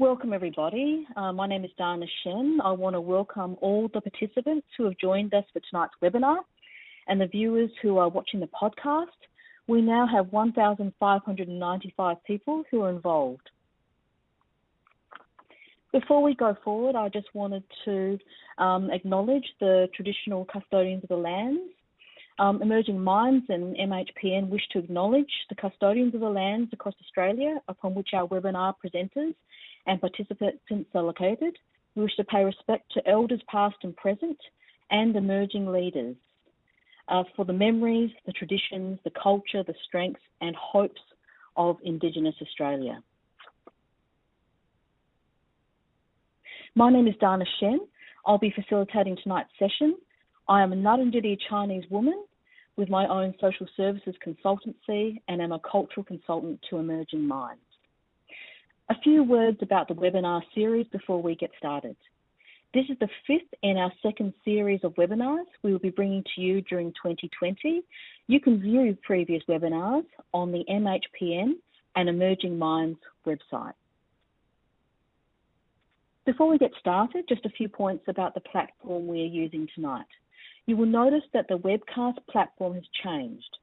Welcome, everybody. Uh, my name is Dana Shen. I want to welcome all the participants who have joined us for tonight's webinar and the viewers who are watching the podcast. We now have 1,595 people who are involved. Before we go forward, I just wanted to um, acknowledge the traditional custodians of the lands. Um, Emerging Minds and MHPN wish to acknowledge the custodians of the lands across Australia upon which our webinar presenters and participants are located. We wish to pay respect to elders past and present and emerging leaders uh, for the memories, the traditions, the culture, the strengths and hopes of Indigenous Australia. My name is Dana Shen. I'll be facilitating tonight's session. I am a Ngarrindjeri Chinese woman with my own social services consultancy and am a cultural consultant to Emerging Minds. A few words about the webinar series before we get started. This is the fifth in our second series of webinars we will be bringing to you during 2020. You can view previous webinars on the MHPN and Emerging Minds website. Before we get started, just a few points about the platform we are using tonight. You will notice that the webcast platform has changed.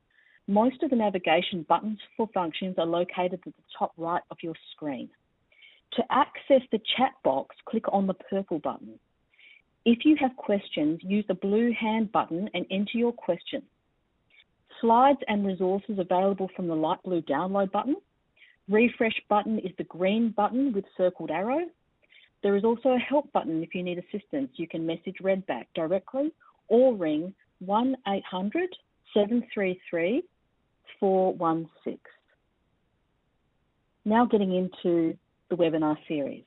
Most of the navigation buttons for functions are located at the top right of your screen. To access the chat box, click on the purple button. If you have questions, use the blue hand button and enter your question. Slides and resources available from the light blue download button. Refresh button is the green button with circled arrow. There is also a help button if you need assistance. You can message Redback directly or ring 1 800 733 416. Now getting into the webinar series.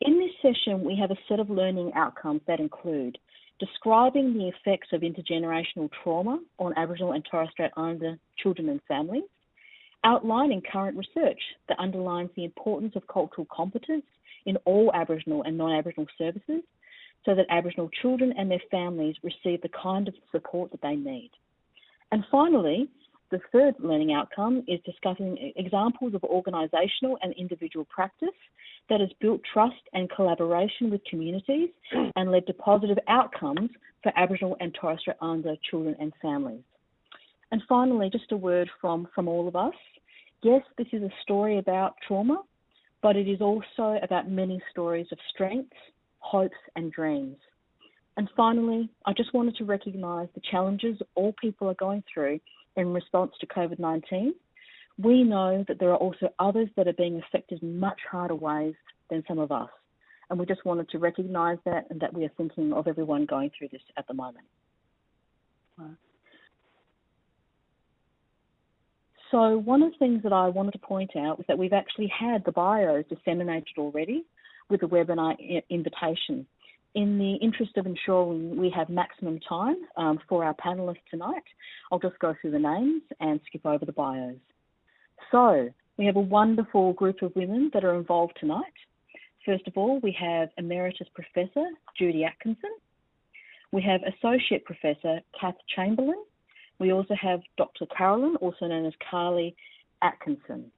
In this session, we have a set of learning outcomes that include describing the effects of intergenerational trauma on Aboriginal and Torres Strait Islander children and families, outlining current research that underlines the importance of cultural competence in all Aboriginal and non-Aboriginal services so that Aboriginal children and their families receive the kind of support that they need. And finally, the third learning outcome is discussing examples of organisational and individual practice that has built trust and collaboration with communities and led to positive outcomes for Aboriginal and Torres Strait Islander children and families. And finally, just a word from, from all of us. Yes, this is a story about trauma, but it is also about many stories of strengths, hopes, and dreams. And finally, I just wanted to recognise the challenges all people are going through in response to COVID 19. We know that there are also others that are being affected in much harder ways than some of us. And we just wanted to recognise that and that we are thinking of everyone going through this at the moment. So one of the things that I wanted to point out was that we've actually had the bios disseminated already with the webinar invitation. In the interest of ensuring we have maximum time um, for our panellists tonight, I'll just go through the names and skip over the bios. So we have a wonderful group of women that are involved tonight. First of all, we have Emeritus Professor Judy Atkinson. We have Associate Professor Kath Chamberlain. We also have Dr. Carolyn, also known as Carly Atkinson.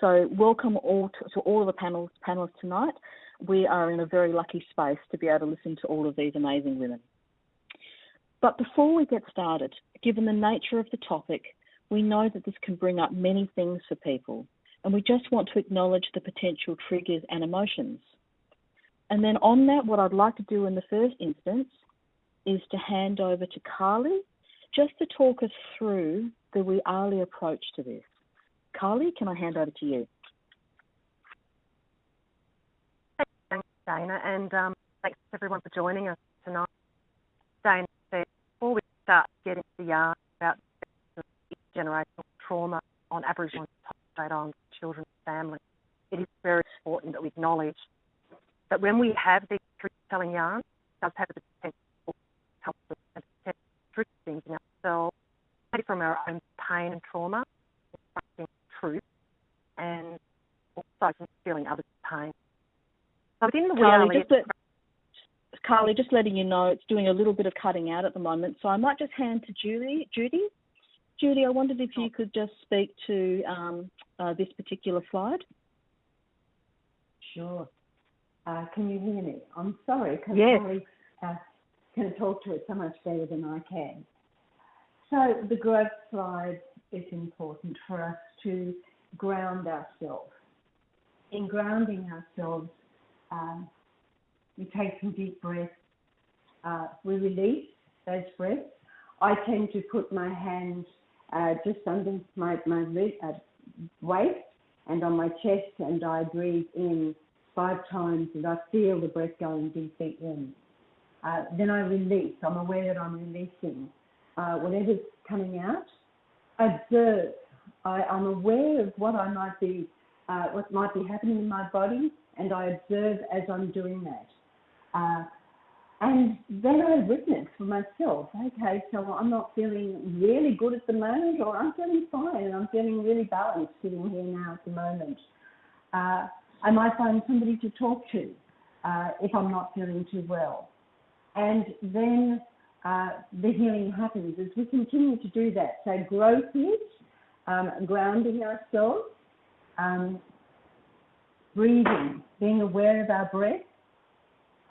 So welcome all to, to all of the panels, panelists tonight. We are in a very lucky space to be able to listen to all of these amazing women. But before we get started, given the nature of the topic, we know that this can bring up many things for people, and we just want to acknowledge the potential triggers and emotions. And then on that, what I'd like to do in the first instance is to hand over to Carly just to talk us through the We Al-li approach to this. Carly, can I hand over to you? Thanks, Dana, and um, thanks everyone for joining us tonight. Dana, said, before we start getting the yarn about generational trauma on Aboriginal and Torres Strait children and families, it is very important that we acknowledge that when we have these truth-telling yarns, it does have the potential to help us truth things in ourselves, from our own pain and trauma, truth, and also feeling others' pain. So within the Carly, just, Carly, just letting you know, it's doing a little bit of cutting out at the moment, so I might just hand to Judy. Judy, Judy, I wondered if you could just speak to um, uh, this particular slide. Sure. Uh, can you hear me? I'm sorry, because yes. Holly uh, can talk to it so much better than I can. So the growth slide is important for us to ground ourselves. In grounding ourselves, um, we take some deep breaths. Uh, we release those breaths. I tend to put my hands uh, just under my, my uh, waist and on my chest, and I breathe in five times, and I feel the breath going deeply in. Uh, then I release. I'm aware that I'm releasing uh, whatever's coming out. Observe. I, am aware of what I might be, uh, what might be happening in my body, and I observe as I'm doing that. Uh, and then I witness for myself, okay, so I'm not feeling really good at the moment, or I'm feeling fine and I'm feeling really balanced sitting here now at the moment. Uh, I might find somebody to talk to uh, if I'm not feeling too well. And then uh, the healing happens as we continue to do that. So, growth is um, grounding ourselves, um, breathing, being aware of our breath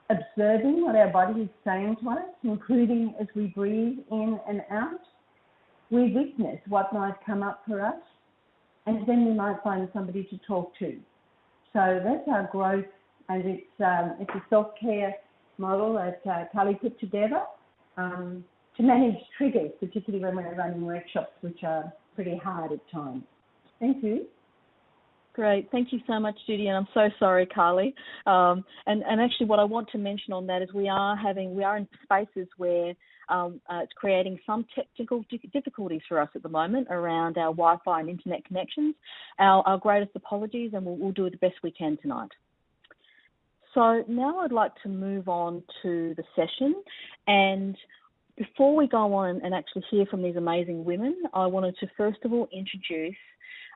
observing what our body is saying to us, including as we breathe in and out. We witness what might come up for us, and then we might find somebody to talk to. So that's our growth, and it's um, it's a self care model that uh, Carly put together um, to manage triggers, particularly when we're running workshops, which are pretty hard at times. Thank you. Great. Thank you so much, Judy. And I'm so sorry, Carly. Um, and, and actually, what I want to mention on that is we are having, we are in spaces where um, uh, it's creating some technical difficulties for us at the moment around our Wi Fi and internet connections. Our, our greatest apologies, and we'll, we'll do the best we can tonight. So now I'd like to move on to the session. And before we go on and actually hear from these amazing women, I wanted to first of all introduce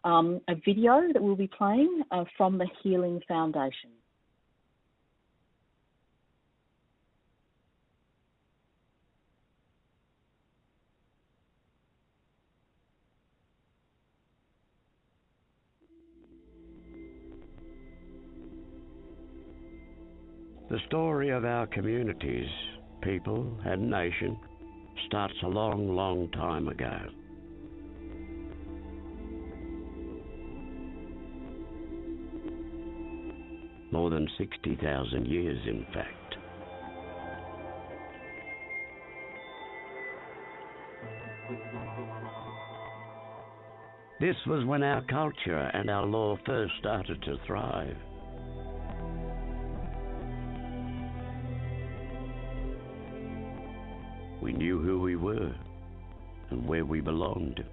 um, a video that we'll be playing uh, from the Healing Foundation. The story of our communities, people, and nation starts a long, long time ago. More than 60,000 years, in fact. This was when our culture and our law first started to thrive. We knew who we were and where we belonged.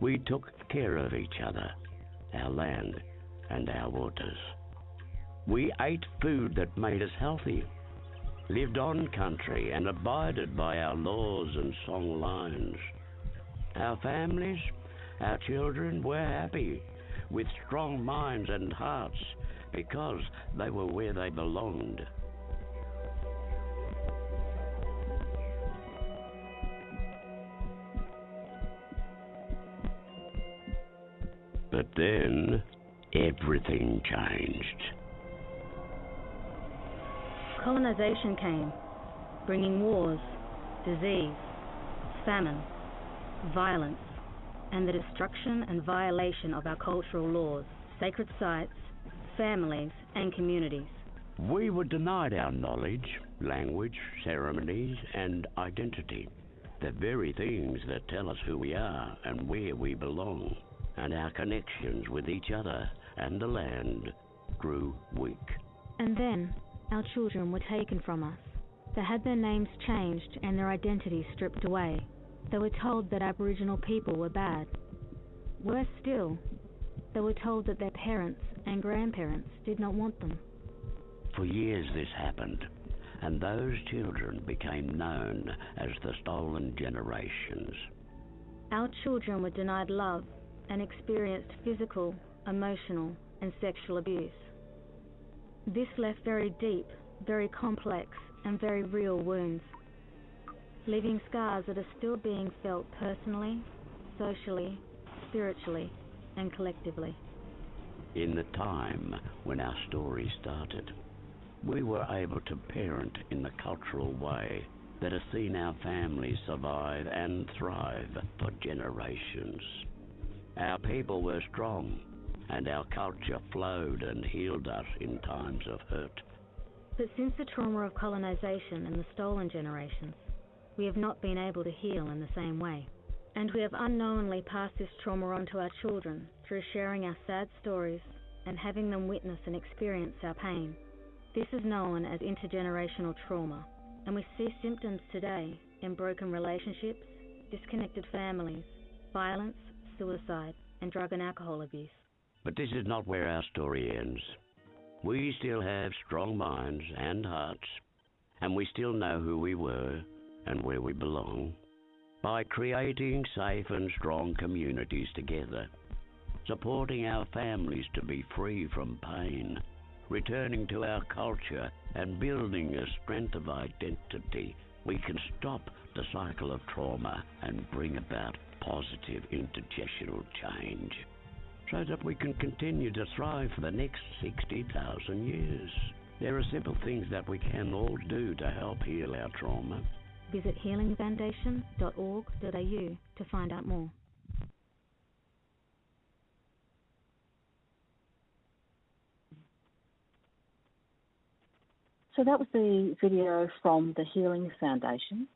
We took care of each other, our land, and our waters. We ate food that made us healthy, lived on country, and abided by our laws and song lines. Our families, our children were happy, with strong minds and hearts, because they were where they belonged. But then everything changed. Colonization came, bringing wars, disease, famine, violence, and the destruction and violation of our cultural laws, sacred sites, families, and communities. We were denied our knowledge, language, ceremonies, and identity. The very things that tell us who we are and where we belong, and our connections with each other and the land grew weak. And then our children were taken from us. They had their names changed and their identities stripped away. They were told that Aboriginal people were bad. Worse still, they were told that their parents and grandparents did not want them. For years this happened, and those children became known as the Stolen Generations. Our children were denied love and experienced physical, emotional, and sexual abuse. This left very deep, very complex, and very real wounds, leaving scars that are still being felt personally, socially, spiritually, and collectively. in the time when our story started. We were able to parent in the cultural way that has seen our families survive and thrive for generations. Our people were strong, and our culture flowed and healed us in times of hurt. But since the trauma of colonisation and the stolen generations, we have not been able to heal in the same way. And we have unknowingly passed this trauma on to our children through sharing our sad stories and having them witness and experience our pain. This is known as intergenerational trauma, and we see symptoms today in broken relationships, disconnected families, violence, suicide, and drug and alcohol abuse. But this is not where our story ends. We still have strong minds and hearts, and we still know who we were and where we belong. By creating safe and strong communities together, supporting our families to be free from pain, returning to our culture and building a strength of identity, we can stop the cycle of trauma and bring about positive intergenerational change so that we can continue to thrive for the next 60,000 years. There are simple things that we can all do to help heal our trauma. Visit healingfoundation.org.au to find out more. So that was the video from the Healing Foundation.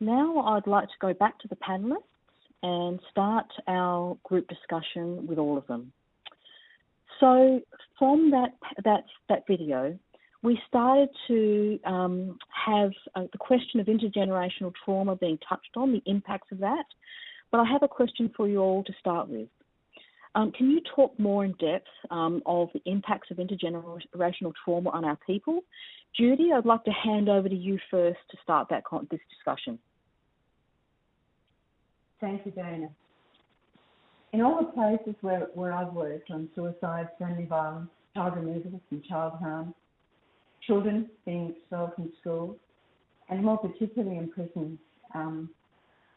Now I'd like to go back to the panelists and start our group discussion with all of them. So from that that that video, we started to um, have uh, the question of intergenerational trauma being touched on, the impacts of that. But I have a question for you all to start with. Um, can you talk more in depth um, of the impacts of intergenerational trauma on our people? Judy, I'd like to hand over to you first to start that this discussion. Thank you, Dana. In all the places where, where I've worked on suicide, family violence, child removal and child harm, children being expelled from schools, and more particularly in prisons, um,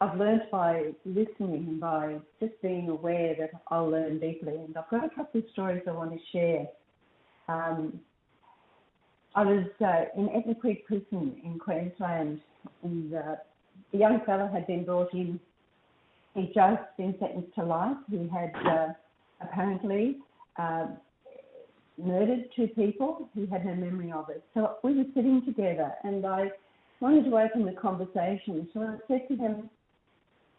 I've learned by listening and by just being aware that I'll learn deeply. And I've got a couple of stories I want to share. Um, I was uh, in Etna Creek Prison in Queensland, and uh, a young fellow had been brought in. He'd just been sentenced to life. He had uh, apparently uh, murdered two people. He had no memory of it. So we were sitting together, and I wanted to open the conversation. So I said to him,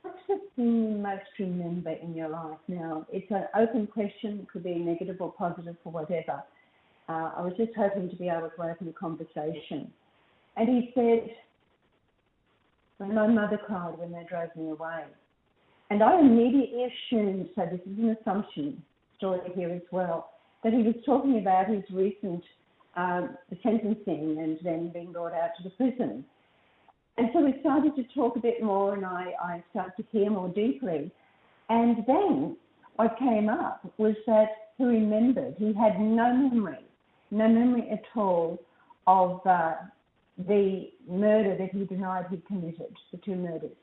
What's the thing you most remember in your life now? It's an open question, it could be negative or positive or whatever. Uh, I was just hoping to be able to open a conversation. And he said, when my mother cried when they drove me away. And I immediately assumed, so this is an assumption story here as well, that he was talking about his recent um, sentencing and then being brought out to the prison. And so we started to talk a bit more, and I, I started to hear more deeply. And then what came up was that he remembered he had no memory, no memory at all of uh, the murder that he denied he committed, the two murders.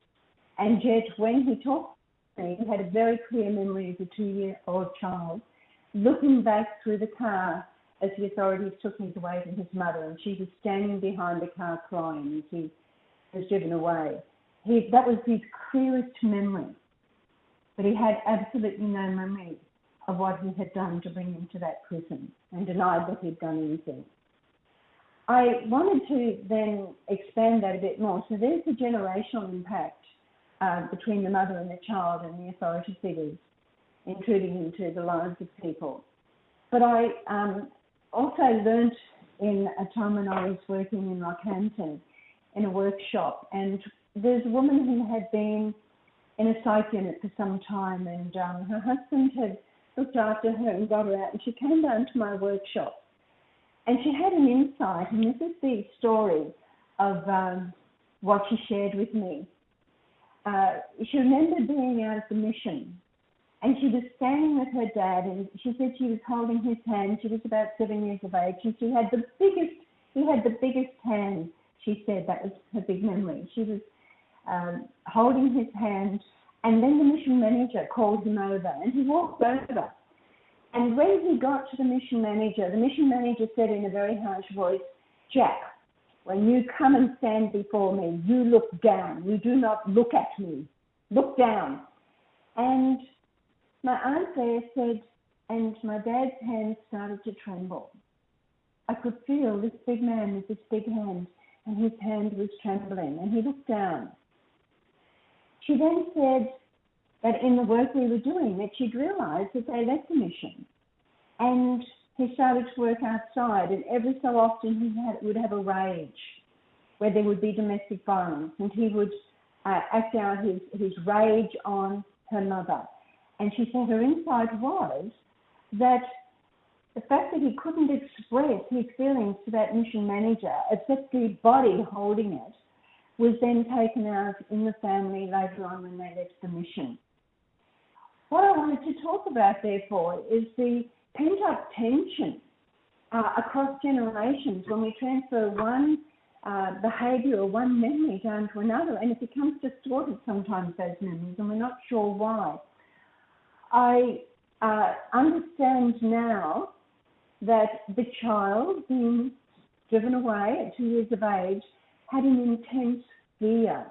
And yet, when he talked me, he had a very clear memory of the two year old child looking back through the car as the authorities took him away from his mother, and she was standing behind the car crying as he was driven away. He, that was his clearest memory. But he had absolutely no memory of what he had done to bring him to that prison and denied that he'd done anything. I wanted to then expand that a bit more. So there's the generational impact uh, between the mother and the child and the authority figures intruding into the lives of people. But I um, also learnt in a time when I was working in Rockhampton in a workshop, and there's a woman who had been in a psych unit for some time, and um, her husband had looked after her and got her out, and she came down to my workshop, and she had an insight, and this is the story of um, what she shared with me. Uh, she remembered being out the mission, and she was standing with her dad, and she said she was holding his hand. She was about seven years of age, and she had the biggest. He had the biggest hand she said that was her big memory. She was um, holding his hand, and then the mission manager called him over, and he walked over, And when he got to the mission manager, the mission manager said in a very harsh voice, Jack, when you come and stand before me, you look down. You do not look at me. Look down. And my aunt there said, and my dad's hand started to tremble. I could feel this big man with this big hand, and his hand was trembling, and he looked down. She then said that in the work we were doing, that she'd realised that they left the mission, and he started to work outside, and every so often he had, would have a rage where there would be domestic violence, and he would uh, act out his, his rage on her mother. And she said her insight was that the fact that he couldn't express his feelings to that mission manager, except the body holding it, was then taken out in the family later on when they left the mission. What I wanted to talk about, therefore, is the pent up tension uh, across generations when we transfer one uh, behavior or one memory down to another, and it becomes distorted sometimes, those memories, and we're not sure why. I uh, understand now that the child being driven away at two years of age had an intense fear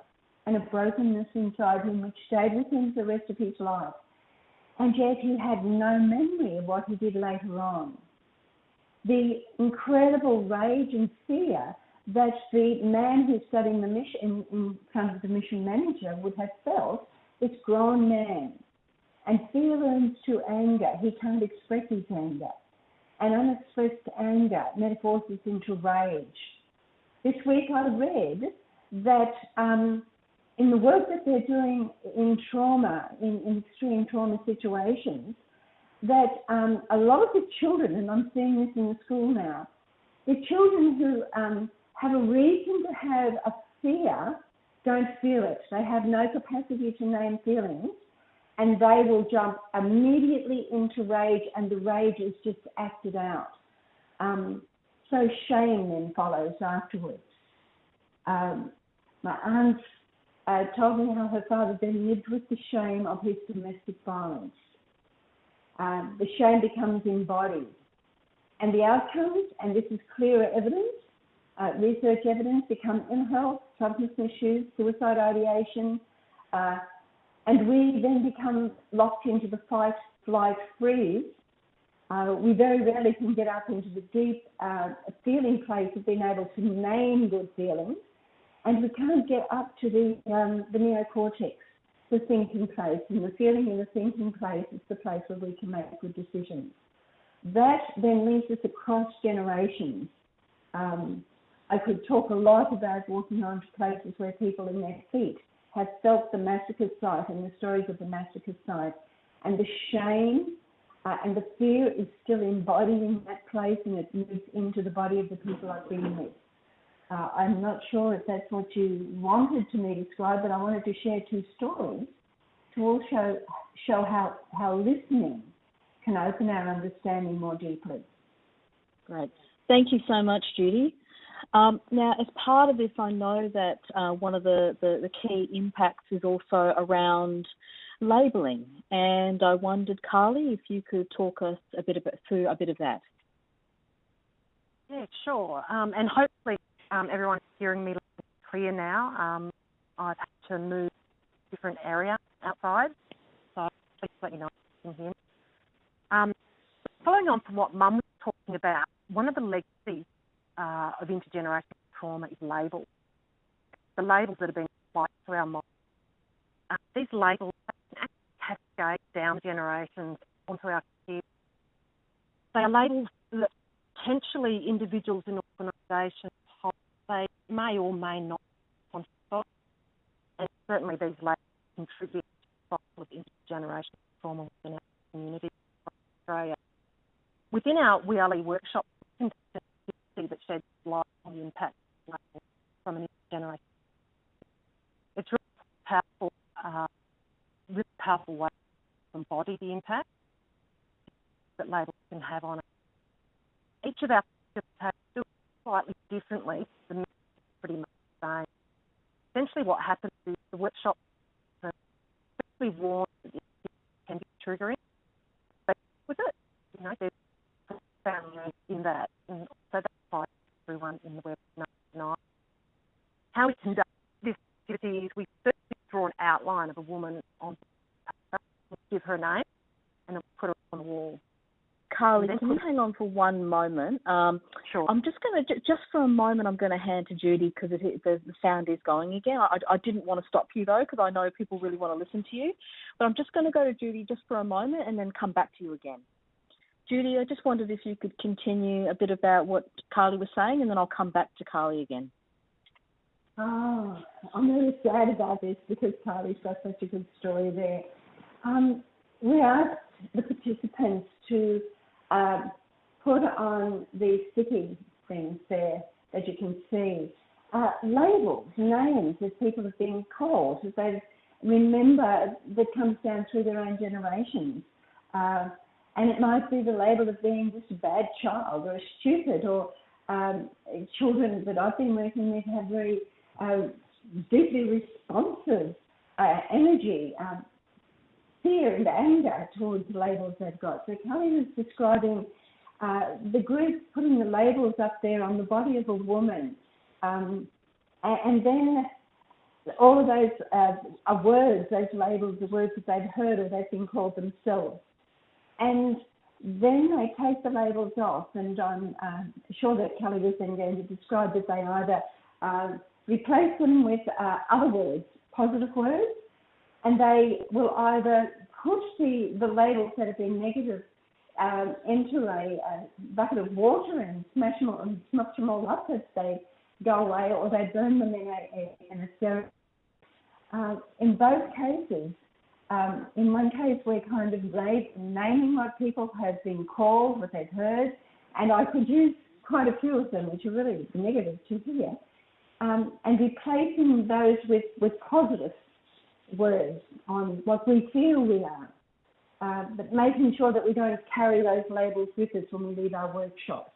and a brokenness inside him which stayed with him for the rest of his life. And yet he had no memory of what he did later on. The incredible rage and fear that the man who's studying the mission in front of the mission manager would have felt, this grown man and fear learns to anger. He can't express his anger. And unexpressed anger metamorphoses into rage. This week I read that um, in the work that they're doing in trauma, in, in extreme trauma situations, that um, a lot of the children, and I'm seeing this in the school now, the children who um, have a reason to have a fear don't feel it. They have no capacity to name feelings and they will jump immediately into rage, and the rage is just acted out. Um, so shame then follows afterwards. Um, my aunt uh, told me how her father then lived with the shame of his domestic violence. Um, the shame becomes embodied. And the outcomes, and this is clearer evidence, uh, research evidence, become ill health, substance issues, suicide ideation, uh, and we then become locked into the fight, flight, freeze. Uh, we very rarely can get up into the deep uh, feeling place of being able to name good feelings, and we can't get up to the, um, the neocortex, the thinking place, and the feeling in the thinking place is the place where we can make good decisions. That then leads us across generations. Um, I could talk a lot about walking onto places where people in their feet have felt the massacre site and the stories of the massacre site. And the shame uh, and the fear is still embodied in that place and it moves into the body of the people I've been with. Uh, I'm not sure if that's what you wanted to me to describe, but I wanted to share two stories to also show how, how listening can open our understanding more deeply. Great. Thank you so much, Judy. Um, now, as part of this, I know that uh, one of the, the, the, key impacts is also around labelling, and I wondered, Carly, if you could talk us a bit about, through a bit of that. Yeah, sure. Um, and hopefully, um, everyone's hearing me clear now. Um, I've had to move to a different area outside, so please let me know if you can hear me. Um, following on from what Mum was talking about, one of the legacies uh, of intergenerational trauma is labels. The labels that have been applied to our mind. Uh, these labels cascade down generations onto our kids. They are labels that potentially individuals in organisations. They may or may not and certainly these labels contribute to the of intergenerational trauma within our community Australia. Within our We Al-li workshop, we can see that sheds light on the impact from an generation. It's really powerful, uh, really powerful way to embody the impact that labels can have on it. Each of our participants slightly differently. The pretty much the same. Essentially, what happens is the workshop especially warns that it can be triggering. But with it, you know, there's profound in that, and so that's why everyone in the webinar tonight. How we conduct this activity is we first draw an outline of a woman on paper, give her a name, and then put her on the wall. Carly, can you hang on for one moment? Um, sure. I'm just going to, just for a moment, I'm going to hand to Judy because the, the sound is going again. I, I didn't want to stop you though because I know people really want to listen to you. But I'm just going to go to Judy just for a moment and then come back to you again. Judy, I just wondered if you could continue a bit about what Carly was saying and then I'll come back to Carly again. Oh, I'm really sad about this because Carly's got such a good story there. Um, we asked the participants to um, put on these sticky things there that you can see uh, labels, names as people have been called, as they remember that comes down through their own generations. Uh, and it might be the label of being just a bad child or stupid or um, children that I've been working with have very uh, deeply responsive uh, energy. Um, fear and anger towards the labels they've got. So Kelly was describing uh, the group putting the labels up there on the body of a woman, um, and, and, then all of those uh, are words, those labels, the words that they've heard or they've been called themselves, and then they take the labels off, and I'm uh, sure that Kelly was then going to describe that they either uh, replace them with uh, other words, positive words, and they will either push the, the labels that have been negative um, into a, a, bucket of water and smash them, all, smash them all up as they go away, or they burn them in a, in a ceremony. Uh, in both cases, um, in one case, we're kind of naming what people have been called, what they've heard, and I could use quite a few of them, which are really negative to hear, um, and replacing those with, with positive words on what we feel we are, uh, but making sure that we don't carry those labels with us when we leave our workshops.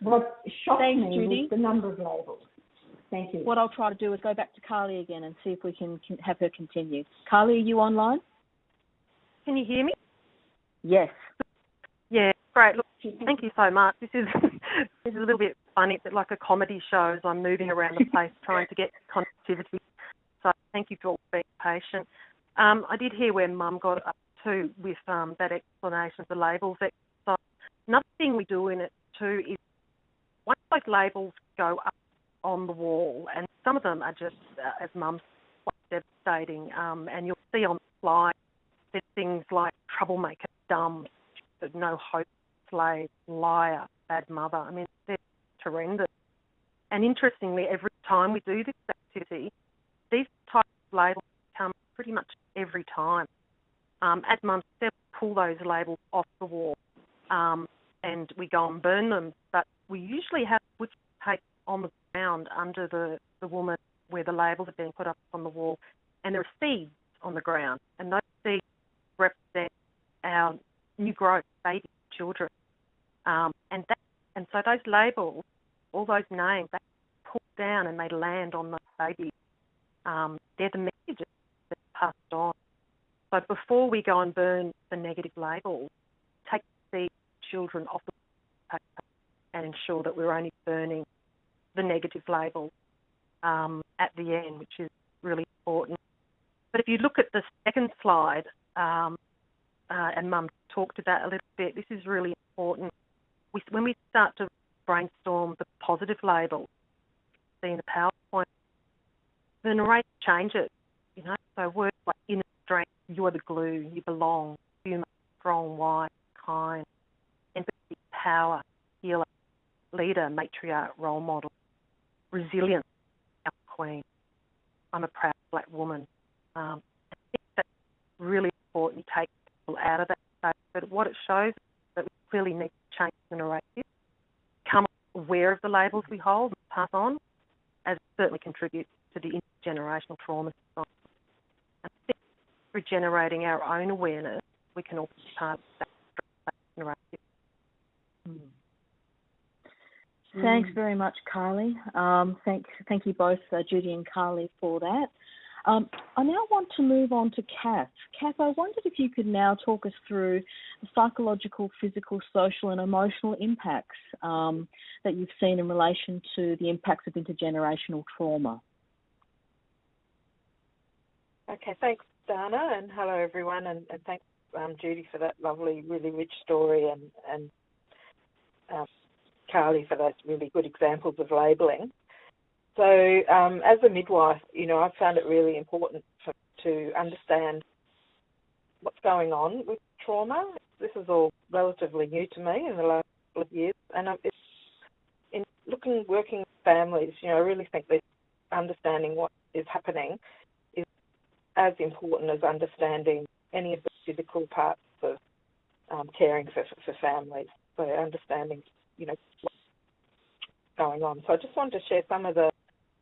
What shocked Thanks, me Judy. was the number of labels. Thank you. What I'll try to do is go back to Carly again and see if we can have her continue. Carly, are you online? Can you hear me? Yes. Yeah, great. Look, thank you so much. This is this is a little bit funny. It's like a comedy show as I'm moving around the place trying to get connectivity so thank you for being patient. Um, I did hear where Mum got up to with um, that explanation of the labels. Another thing we do in it too is once those labels go up on the wall, and some of them are just, uh, as Mum quite devastating, um, and you'll see on the slide there's things like troublemaker, dumb, no hope, slave, liar, bad mother. I mean, they're horrendous. And interestingly, every time we do this activity, these types of labels come pretty much every time. Um, at Mum Step, pull those labels off the wall um, and we go and burn them. But we usually have wood tape on the ground under the, the woman where the labels have been put up on the wall, and there are seeds on the ground, and those seeds represent our new growth, baby children. Um, and that, and so those labels, all those names, they pull down and they land on the babies um, they're the messages that are passed on. So before we go and burn the negative labels, take the children off the paper and ensure that we're only burning the negative labels um, at the end, which is really important. But if you look at the second slide, um, uh, and Mum talked about a little bit, this is really important. We, when we start to brainstorm the positive labels, see in the PowerPoint, the narrative changes. You know, so words like inner strength, you are the glue, you belong, human, strong, wise, kind, empathy, power, healer, leader, matriarch, role model, resilience, our queen. I'm a proud black woman. Um, I think that's really important to take people out of that space. But what it shows is that we clearly need to change the narrative, become aware of the labels we hold and pass on, as it certainly contributes to the intergenerational trauma And through generating our own awareness, we can all be part of that. Mm. Thanks very much, Carly. Um, thank, thank you both, uh, Judy and Carly, for that. Um, I now want to move on to Kath. Kath, I wondered if you could now talk us through the psychological, physical, social, and emotional impacts um, that you've seen in relation to the impacts of intergenerational trauma. Okay, thanks, Dana, and hello everyone, and, and thanks, um, Judy, for that lovely, really rich story, and and um, Carly for those really good examples of labelling. So, um, as a midwife, you know, I've found it really important for, to understand what's going on with trauma. This is all relatively new to me in the last couple of years, and it's in looking, working with families, you know, I really think that understanding what is happening as important as understanding any of the physical parts of um, caring for, for families. So understanding, you know, what's going on. So I just wanted to share some of the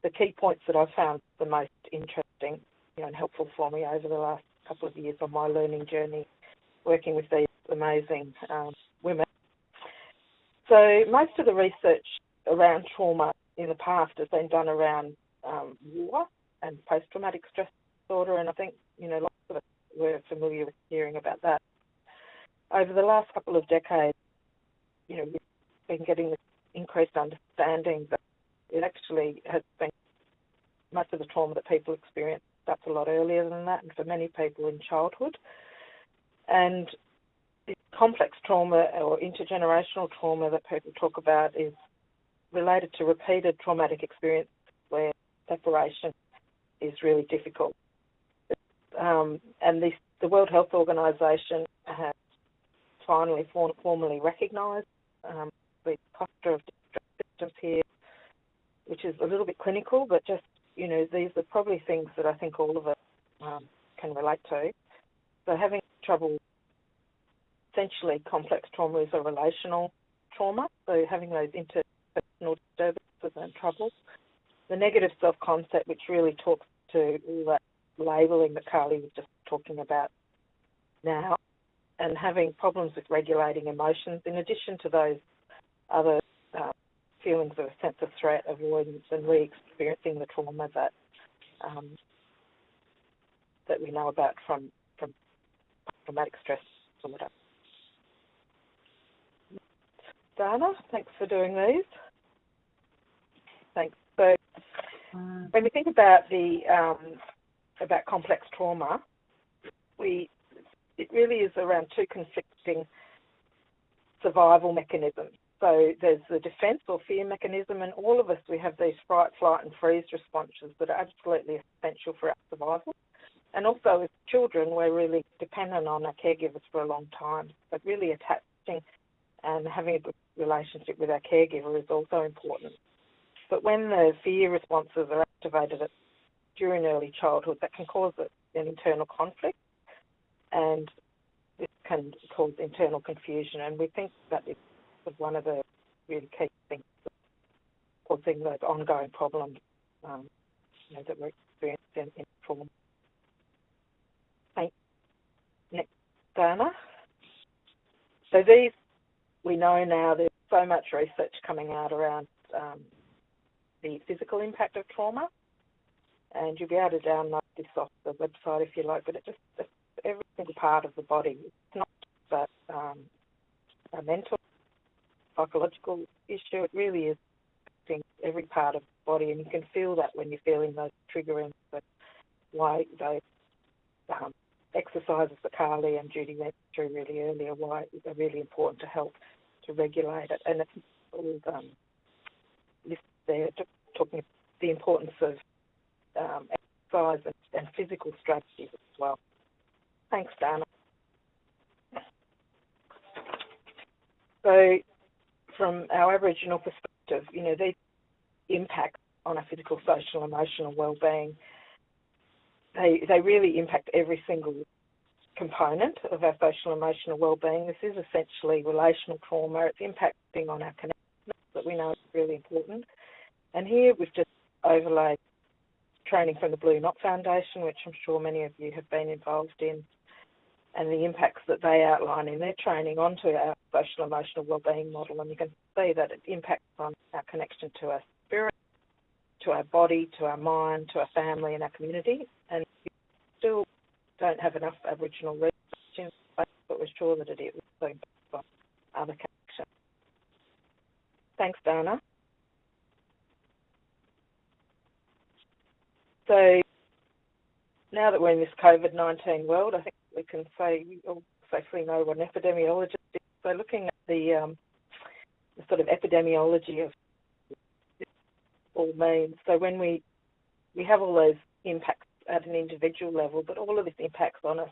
the key points that I've found the most interesting you know, and helpful for me over the last couple of years on my learning journey working with these amazing um, women. So most of the research around trauma in the past has been done around um, war and post-traumatic stress disorder, and I think you know lots of us were familiar with hearing about that. Over the last couple of decades, you know, we've been getting this increased understanding that it actually has been most of the trauma that people experience starts a lot earlier than that, and for many people in childhood. And complex trauma or intergenerational trauma that people talk about is related to repeated traumatic experience where separation is really difficult. Um, and the World Health Organization has finally formally recognised um, the cluster of systems here which is a little bit clinical, but just, you know, these are probably things that I think all of us um, can relate to. So having trouble, essentially complex trauma is a relational trauma, so having those interpersonal disturbances and troubles. The negative self-concept, which really talks to all that labelling that Carly was just talking about now, and having problems with regulating emotions, in addition to those other feelings of a sense of threat, avoidance, and re-experiencing the trauma that um, that we know about from from traumatic stress disorder. Dana, thanks for doing these. Thanks. So, when we think about the um, about complex trauma, we it really is around two conflicting survival mechanisms. So there's the defence or fear mechanism, and all of us, we have these fright, flight, and freeze responses that are absolutely essential for our survival. And also, as children, we're really dependent on our caregivers for a long time. But really attaching and having a good relationship with our caregiver is also important. But when the fear responses are activated during early childhood, that can cause an internal conflict, and this can cause internal confusion. And we think that it's one of the really key things causing those ongoing problems um, you know, that we're experiencing in trauma. Thanks. Next, Dana. So these, we know now there's so much research coming out around um, the physical impact of trauma, and you'll be able to download this off the website if you like, but it just, every single part of the body. It's not just um, a mental psychological issue. It really is affecting every part of the body, and you can feel that when you're feeling those triggering. But why those um, exercises that Carly and Judy went through really earlier, why they're really important to help to regulate it. And it's all um, listed there, talking the importance of um, exercise and, and physical strategies as well. Thanks, Dana. So from our Aboriginal perspective, you know, these impacts on our physical, social, emotional well-being, they they really impact every single component of our social emotional well-being. This is essentially relational trauma. It's impacting on our connections that we know is really important. And here we've just overlaid training from the Blue Knot Foundation, which I'm sure many of you have been involved in, and the impacts that they outline in their training onto our social emotional wellbeing model. And you can see that it impacts on our connection to our spirit, to our body, to our mind, to our family and our community. And we still don't have enough Aboriginal research in place, but we're sure that it is also by other connections. Thanks, Dana. So now that we're in this COVID 19 world, I think we can say, or safely know what an epidemiologist is. So looking at the, um, the sort of epidemiology of all means. So when we we have all those impacts at an individual level, but all of this impacts on us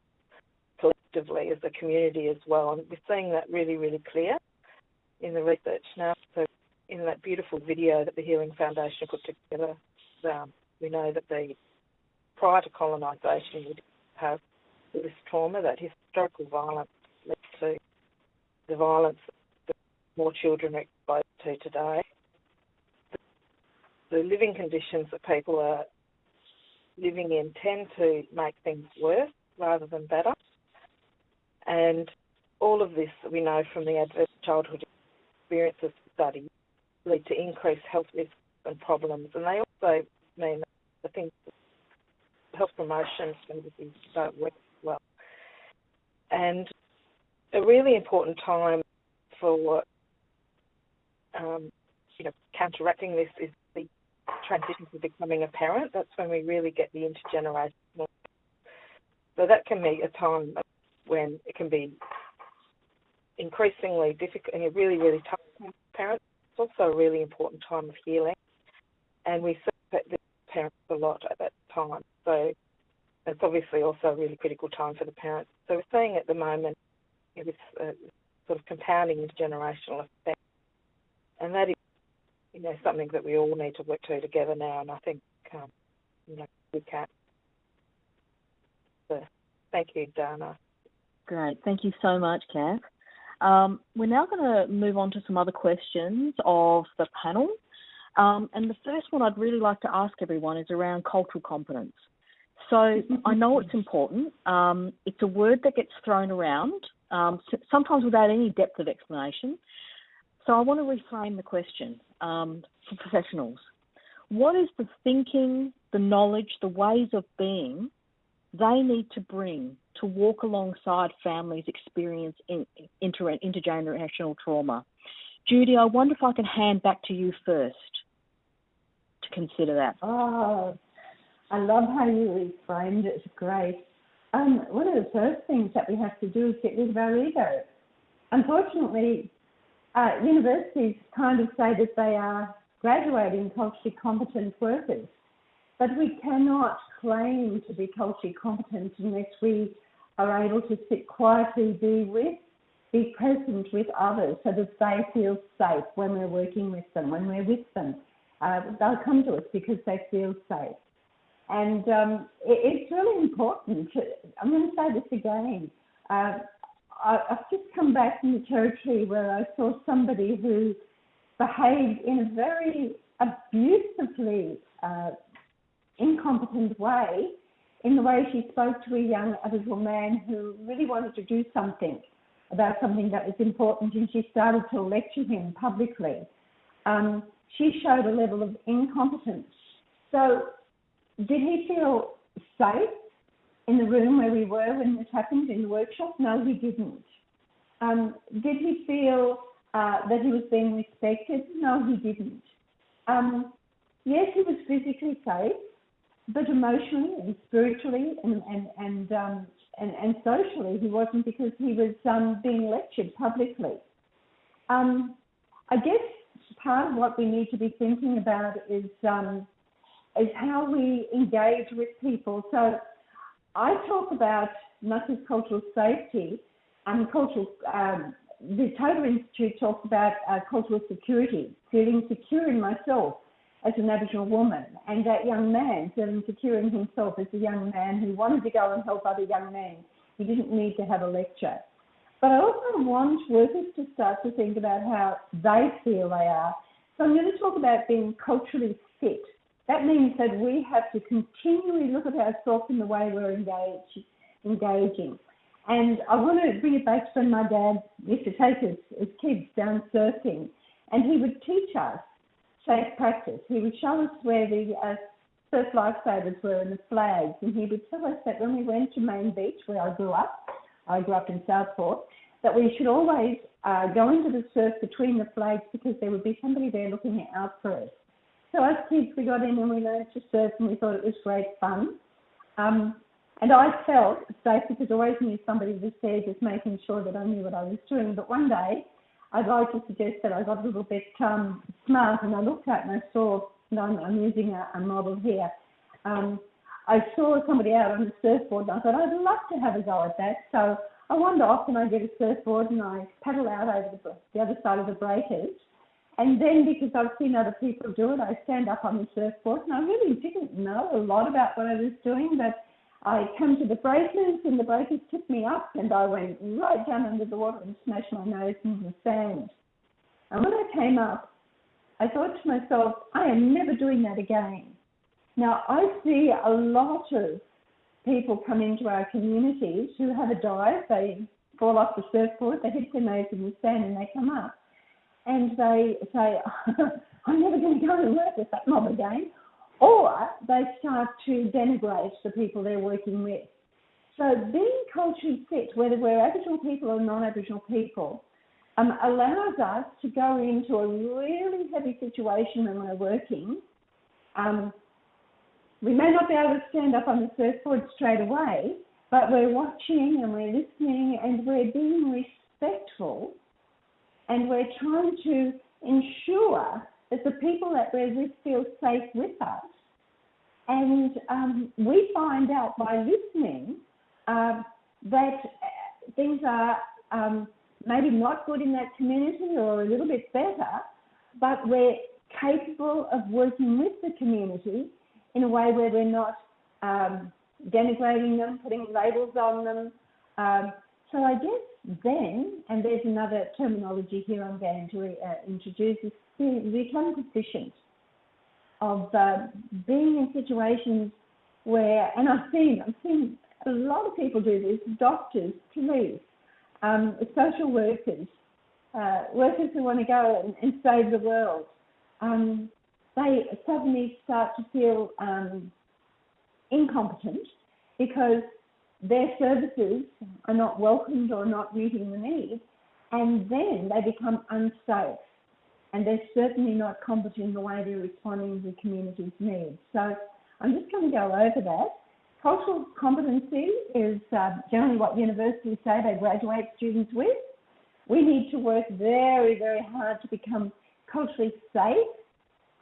collectively as a community as well. And we're seeing that really, really clear in the research now. So in that beautiful video that the Healing Foundation put together, um, we know that the prior to colonisation would have this trauma, that historical violence led to the violence that more children are exposed to today. The living conditions that people are living in tend to make things worse rather than better. And all of this we know from the adverse childhood experiences study lead to increased health risks and problems. And they also mean that think health promotion services don't work well. And a really important time for um, you know counteracting this is the transition to becoming a parent. That's when we really get the intergenerational. So that can be a time when it can be increasingly difficult and a really, really tough for parents. It's also a really important time of healing. And we support the parents a lot at that time. So it's obviously also a really critical time for the parents. So we're seeing at the moment you know, this uh, sort of compounding intergenerational effect, and that is you know something that we all need to work to together now. And I think um, you know we can. So thank you, Dana. Great, thank you so much, Kath. Um, we're now going to move on to some other questions of the panel. Um, and the first one I'd really like to ask everyone is around cultural competence. So I know it's important. Um, it's a word that gets thrown around, um, sometimes without any depth of explanation. So I want to reframe the question um, for professionals. What is the thinking, the knowledge, the ways of being they need to bring to walk alongside families experience in, inter, intergenerational trauma? Judy, I wonder if I can hand back to you first consider that. Oh, I love how you reframed it. It's great. Um, one of the first things that we have to do is get rid of our ego. Unfortunately, uh, universities kind of say that they are graduating culturally competent workers, but we cannot claim to be culturally competent unless we are able to sit quietly, be with, be present with others so that they feel safe when we're working with them, when we're with them. Uh, they'll come to us because they feel safe. And um, it, it's really important. I'm going to say this again. Uh, I, I've just come back from the territory where I saw somebody who behaved in a very abusively uh, incompetent way in the way she spoke to a young Aboriginal man who really wanted to do something about something that was important, and she started to lecture him publicly. Um, she showed a level of incompetence. So did he feel safe in the room where we were when this happened in the workshop? No, he didn't. Um, did he feel uh, that he was being respected? No, he didn't. Um, yes, he was physically safe, but emotionally and spiritually and and and um, and, and socially he wasn't because he was um, being lectured publicly. Um, I guess part of what we need to be thinking about is um, is how we engage with people. So I talk about not just cultural safety, and cultural. Um, the Toda Institute talks about uh, cultural security, feeling secure in myself as an Aboriginal woman, and that young man feeling secure in himself as a young man who wanted to go and help other young men. He didn't need to have a lecture. But I also want workers to start to think about how they feel they are. So I'm going to talk about being culturally fit. That means that we have to continually look at ourselves in the way we're engaging. And I want to bring it back to when my dad used to take his, his kids down surfing, and he would teach us safe practice. He would show us where the uh, surf lifesavers were and the flags, and he would tell us that when we went to Main Beach, where I grew up, I grew up in Southport, that we should always uh, go into the surf between the flags because there would be somebody there looking out for us. So as kids, we got in and we learned to surf, and we thought it was great fun. Um, and I felt safe because I always knew somebody was there just making sure that I knew what I was doing. But one day, I'd like to suggest that I got a little bit um, smart and I looked out and I saw, and I'm, I'm using a, a model here. Um, I saw somebody out on a surfboard and I thought, I'd love to have a go at that. So I wander off and I get a surfboard and I paddle out over the, the other side of the breakers. And then because I've seen other people do it, I stand up on the surfboard and I really didn't know a lot about what I was doing, but I come to the breakers and the breakers took me up and I went right down under the water and smashed my nose into the sand. And when I came up, I thought to myself, I am never doing that again. Now, I see a lot of people come into our communities who have a dive, they fall off the surfboard, they hit their nose in the sand and they come up and they say, I'm never going to go and work with that mob again or they start to denigrate the people they're working with. So being culturally fit, whether we're Aboriginal people or non-Aboriginal people, um, allows us to go into a really heavy situation when we're working. Um, we may not be able to stand up on the surfboard straight away, but we're watching and we're listening and we're being respectful and we're trying to ensure that the people that we're with feel safe with us. And um, we find out by listening uh, that things are um, maybe not good in that community or a little bit better, but we're capable of working with the community in a way where we're not um, denigrating them, putting labels on them. Um, so I guess then, and there's another terminology here I'm going to uh, introduce, is become proficient of uh, being in situations where, and I've seen, I've seen a lot of people do this, doctors, police, um, social workers, uh, workers who want to go and, and save the world. Um, they suddenly start to feel um, incompetent because their services are not welcomed or not meeting the needs, and then they become unsafe and they're certainly not competent in the way they're responding to the community's needs. So I'm just going to go over that. Cultural competency is uh, generally what universities say they graduate students with. We need to work very, very hard to become culturally safe,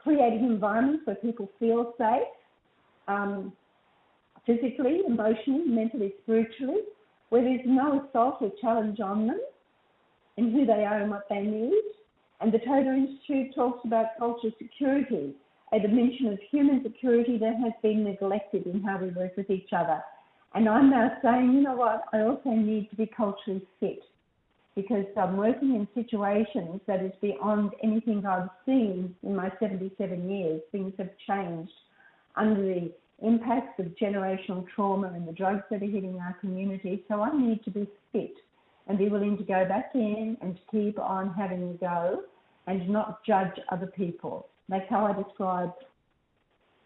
creating environments where people feel safe, um, physically, emotionally, mentally, spiritually, where there's no assault or challenge on them in who they are and what they need and the Toda Institute talks about cultural security, a dimension of human security that has been neglected in how we work with each other. And I'm now saying, you know what, I also need to be culturally fit because I'm working in situations that is beyond anything I've seen in my 77 years. Things have changed under the impacts of generational trauma and the drugs that are hitting our community. So I need to be fit and be willing to go back in and to keep on having a go and not judge other people. That's how I describe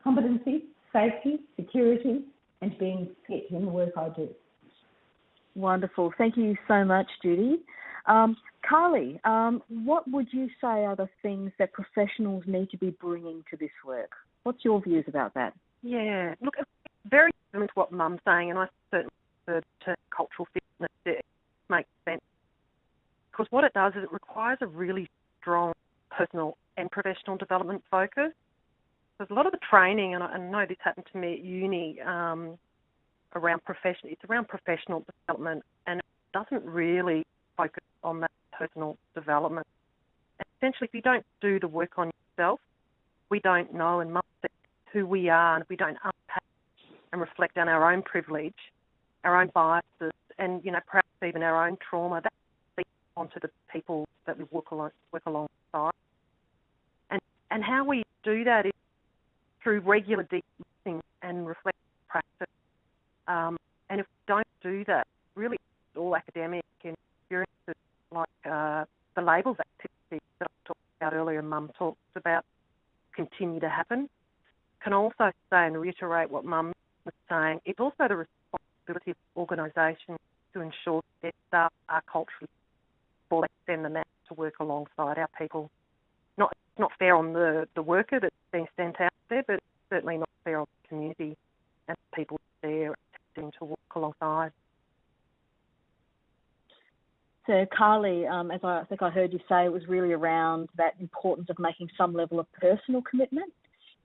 competency, safety, security, and being fit in the work I do. Wonderful. Thank you so much, Judy. Um, Carly, um, what would you say are the things that professionals need to be bringing to this work? What's your views about that? Yeah, look, very similar to what Mum's saying, and I certainly refer to cultural fitness. It makes sense because what it does is it requires a really strong personal and professional development focus. There's a lot of the training, and I, I know this happened to me at uni, um, around profession. It's around professional development, and it doesn't really focus on that personal development. Essentially, if you don't do the work on yourself, we don't know and must who we are, and we don't unpack and reflect on our own privilege, our own biases, and you know perhaps even our own trauma, that leads onto the people that we work, along, work alongside. And and how we do that is through regular deep listening and reflective practice. Um, and if we don't do that, really all academic and experiences like uh, the labels activity that I talked about earlier, Mum talked about, continue to happen. Can also say and reiterate what Mum was saying, it's also the responsibility of organisations to ensure that their staff are culturally before they send them out to work alongside our people. Not not fair on the, the worker that's being sent out there, but certainly not fair on the community and the people there to work alongside. So, Carly, um, as I, I think I heard you say, it was really around that importance of making some level of personal commitment.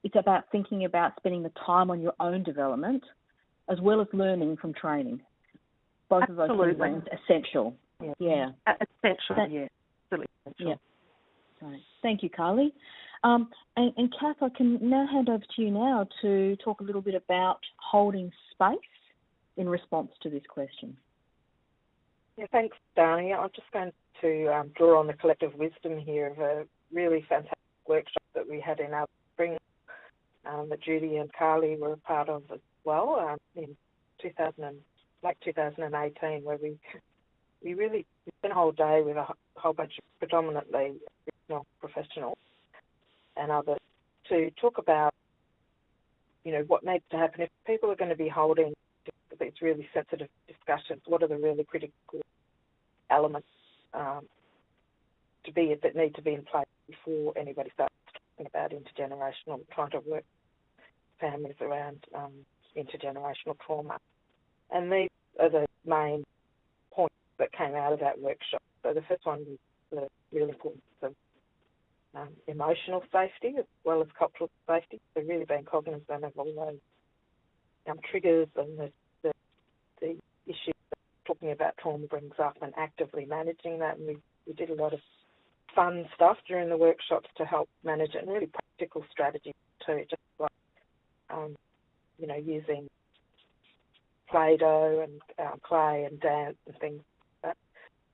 It's about thinking about spending the time on your own development as well as learning from training. Both Absolutely. of those things are essential. Yeah. Yeah. Essential, That- yeah. Absolutely essential. Yeah. Right. Thank you, Carly. Um, and, and Kath, I can now hand over to you now to talk a little bit about holding space in response to this question. Yeah, thanks, Dani. I'm just going to um, draw on the collective wisdom here of a really fantastic workshop that we had in our spring um, that Judy and Carly were a part of as well um, in 2000 and, like 2018, where we we really spent a whole day with a whole bunch of predominantly professionals and others to talk about you know what needs to happen if people are going to be holding these really sensitive discussions. What are the really critical elements um, to be that need to be in place before anybody starts talking about intergenerational, trying to work families around um, intergenerational trauma. And these are the main points that came out of that workshop. So the first one was the real importance of um, emotional safety as well as cultural safety. So really being cognizant of all those um, triggers and the, talking about trauma brings up and actively managing that. And we, we did a lot of fun stuff during the workshops to help manage it and really practical strategies too, just like, um, you know, using Play-Doh and uh, clay and dance and things.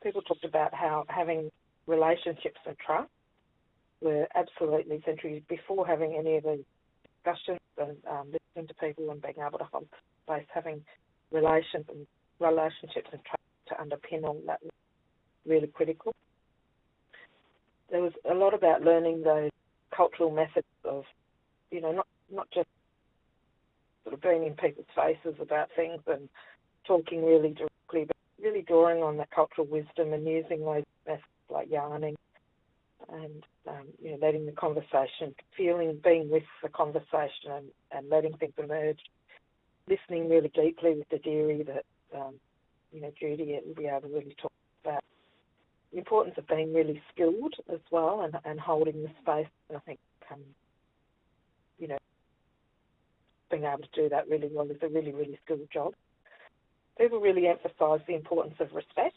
People talked about how having relationships and trust were absolutely central before having any of these discussions and um, listening to people and being able to hold space, having relations and relationships and trust to underpin all that was really critical. There was a lot about learning those cultural methods of, you know, not not just sort of being in people's faces about things and talking really directly, but really drawing on that cultural wisdom and using those methods like yarning and um, you know letting the conversation, feeling, being with the conversation and, and letting things emerge, listening really deeply with the dadirri that um, you know Judy will be able to really talk about the importance of being really skilled as well and, and holding the space. And I think um, you know being able to do that really well is a really really skilled job. People really emphasise the importance of respect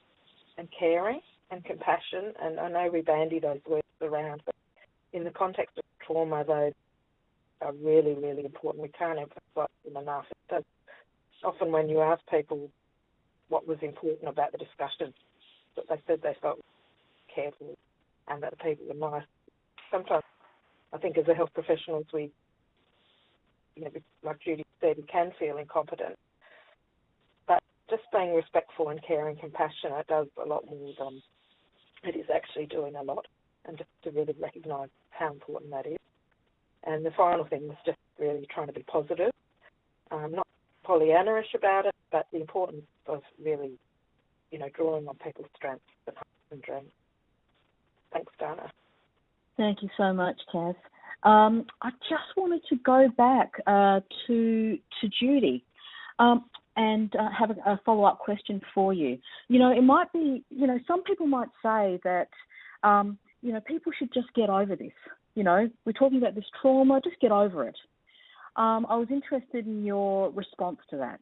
and caring and compassion. And I know we bandy those words around, but in the context of trauma, those are really, really important. We can't emphasise them enough. Often when you ask people what was important about the discussion, that they said they felt careful and that the people were nice. Sometimes I think as a health professionals, we, you know, like Judy said, we can feel incompetent. But just being respectful and caring, compassionate does a lot more than it is actually doing a lot, and just to really recognise how important that is. And the final thing was just really trying to be positive, um, not Pollyanna-ish about it, but the importance of really, you know, drawing on people's strengths and dreams. Thanks, Dana. Thank you so much, Kath. Um, I just wanted to go back uh, to to Judy um, and uh, have a, a follow up question for you. You know, it might be, you know, some people might say that, um, you know, people should just get over this. You know, we're talking about this trauma, just get over it. Um, I was interested in your response to that.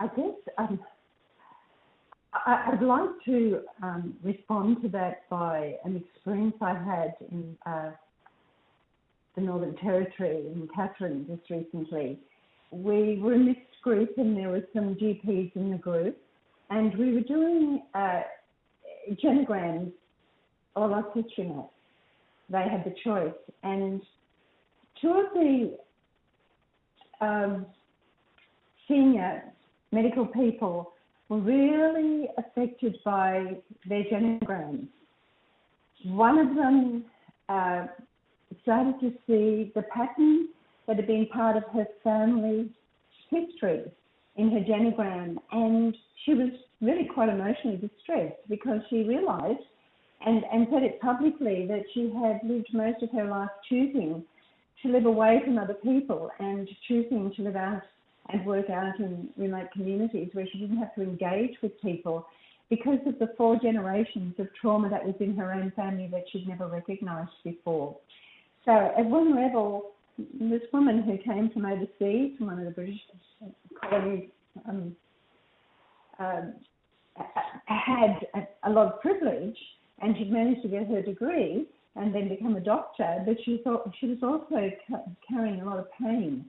I guess um, I, I'd like to um, respond to that by an experience I had in uh, the Northern Territory in Katherine just recently. We were a mixed group and there were some GPs in the group, and we were doing uh, genograms a la Citronet. They had the choice, and two of the um, senior medical people were really affected by their genograms. one of them uh, started to see the pattern that had been part of her family history in her genogram, and she was really quite emotionally distressed because she realised and, and said it publicly that she had lived most of her life choosing to live away from other people and choosing to live out and work out in remote communities where she didn't have to engage with people because of the four generations of trauma that was in her own family that she'd never recognised before. So at one level, this woman who came from overseas, from one of the British colonies, um, uh, had a, a lot of privilege and she'd managed to get her degree and then become a doctor, but she thought she was also carrying a lot of pain,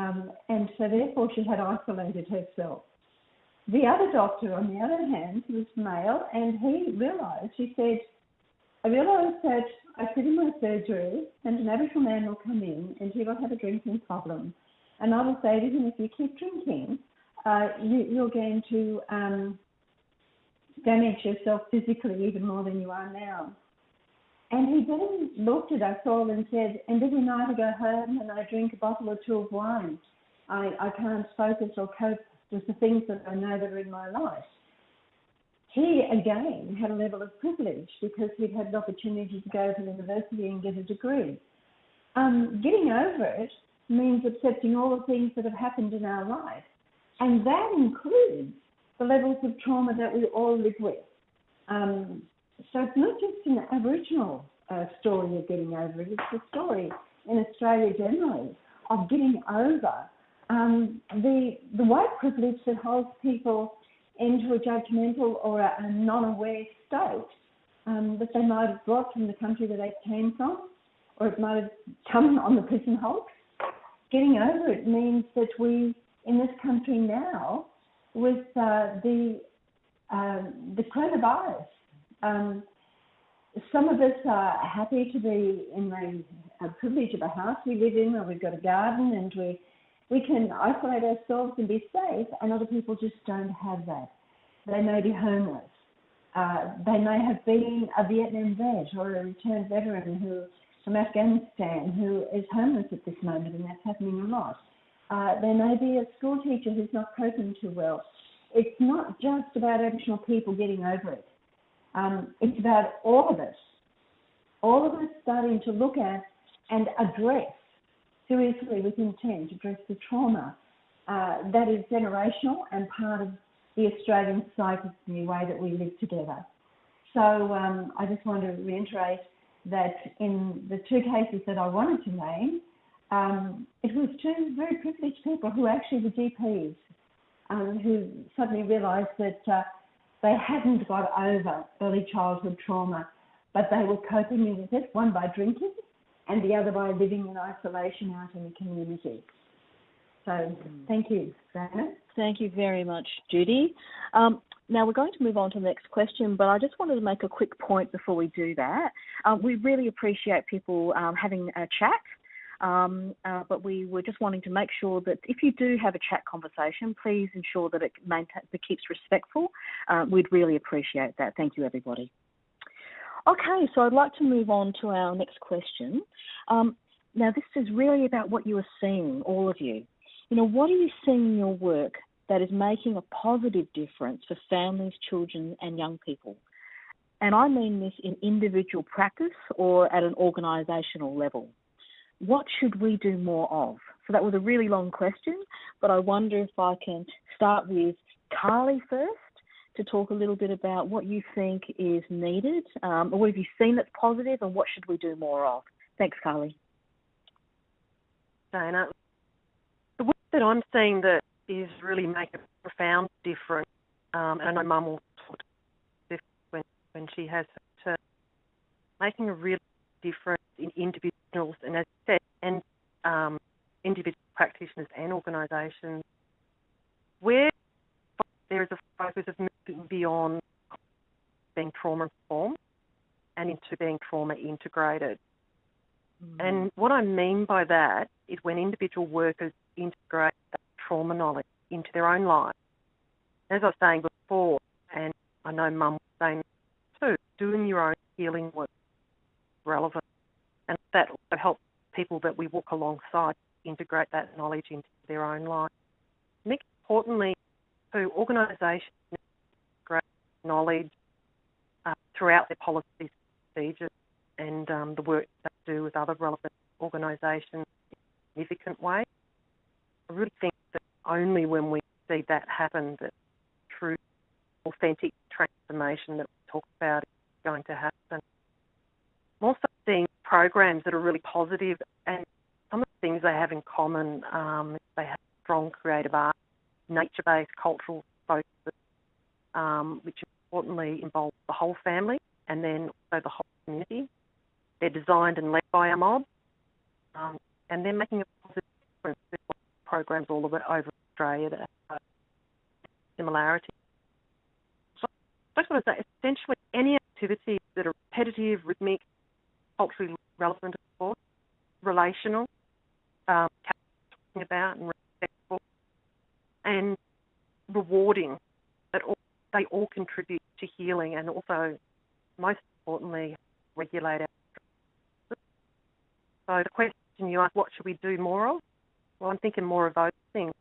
um, and so therefore she had isolated herself. The other doctor, on the other hand, was male, and he realised. He said, "I realised that I sit in my surgery, and an Aboriginal man will come in, and he will have a drinking problem, and I will say to him, if you keep drinking, uh, you, you're going to um, damage yourself physically even more than you are now. And he then looked at us all and said, and every night I go home and I drink a bottle or two of wine. I, I can't focus or cope with the things that I know that are in my life. He again had a level of privilege because he'd had an opportunity to go to university and get a degree. Um, getting over it means accepting all the things that have happened in our life. And that includes the levels of trauma that we all live with. Um, so it's not just an Aboriginal uh, story of getting over it, it's a story in Australia generally of getting over um, the, the white privilege that holds people into a judgmental or a, a non-aware state um, that they might have brought from the country that they came from, or it might have come on the prison hulk. Getting over it means that we, in this country now, with uh, the uh, the coronavirus. Um, some of us are happy to be in the uh, privilege of a house we live in, where we've got a garden and we we can isolate ourselves and be safe, and other people just don't have that. They may be homeless. Uh, they may have been a Vietnam vet or a returned veteran who from Afghanistan who is homeless at this moment, and that's happening a lot. Uh, there may be a school teacher who's not coping too well. It's not just about Aboriginal people getting over it. Um, it's about all of us, all of us starting to look at and address seriously with intent, address the trauma uh, that is generational and part of the Australian in the way that we live together. So um, I just want to reiterate that in the two cases that I wanted to name, um, it was two very privileged people who actually were GPs um, who suddenly realised that uh, they hadn't got over early childhood trauma, but they were coping with it, one by drinking and the other by living in isolation out in the community. So mm. thank you, Diana. Thank you very much, Judy. Um, now we're going to move on to the next question, but I just wanted to make a quick point before we do that. Um, we really appreciate people um, having a chat um, uh, but we were just wanting to make sure that if you do have a chat conversation, please ensure that it, maintain, it keeps respectful. Uh, we'd really appreciate that. Thank you, everybody. Okay, so I'd like to move on to our next question. Um, now, this is really about what you are seeing, all of you. You know, what are you seeing in your work that is making a positive difference for families, children, and young people? And I mean this in individual practice or at an organisational level what should we do more of? So that was a really long question, but I wonder if I can start with Carly first to talk a little bit about what you think is needed, um, or what have you seen that's positive, and what should we do more of? Thanks, Carly. Dana, the work that I'm seeing that is really making a profound difference, um, and I know Mum will talk to this when when she has her turn, making a real difference in individuals and as I said, and um, individual practitioners and organisations where there is a focus of moving beyond being trauma informed and into being trauma integrated. Mm. And what I mean by that is when individual workers integrate that trauma knowledge into their own lives. As I was saying before, and I know Mum was saying too, doing your own healing work relevant. That also helps people that we walk alongside integrate that knowledge into their own life. Think importantly, to organisations integrate knowledge uh, throughout their policies procedures and um, the work they do with other relevant organisations in a significant way. I really think that only when we see that happen that true authentic transformation that we talk about is going to happen. Programs that are really positive and some of the things they have in common, um, they have strong creative art, nature-based cultural focus, um, which importantly involves the whole family and then also the whole community. They're designed and led by a mob, um, and they're making a positive difference. Programs all over, over Australia that have similarity. So I just want to say, essentially, any activities that are repetitive, rhythmic, culturally relevant, of course, relational, um, talking about and respectful, and rewarding, that all, they all contribute to healing and also, most importantly, regulate our so the question you asked, what should we do more of? Well, I'm thinking more of those things: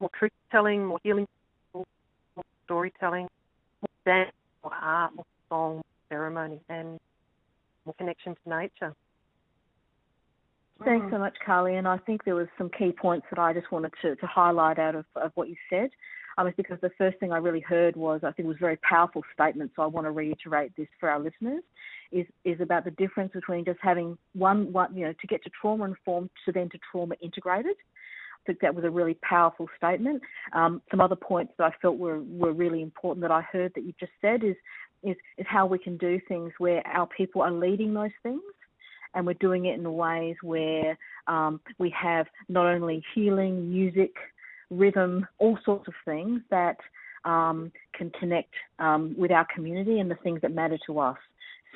more truth telling, more healing, more storytelling, more dance, more art, more song, more ceremony, and more connection to nature. Thanks so much, Carly. And I think there was some key points that I just wanted to, to highlight out of, of what you said. Um, because the first thing I really heard was I think it was a very powerful statement. So I want to reiterate this for our listeners is about the difference between just having one one you know to get to trauma informed to then to trauma integrated. I think that was a really powerful statement. Um, some other points that I felt were, were really important that I heard that you just said is, is is how we can do things where our people are leading those things and we're doing it in ways where um, we have not only healing, music, rhythm, all sorts of things that um, can connect um, with our community and the things that matter to us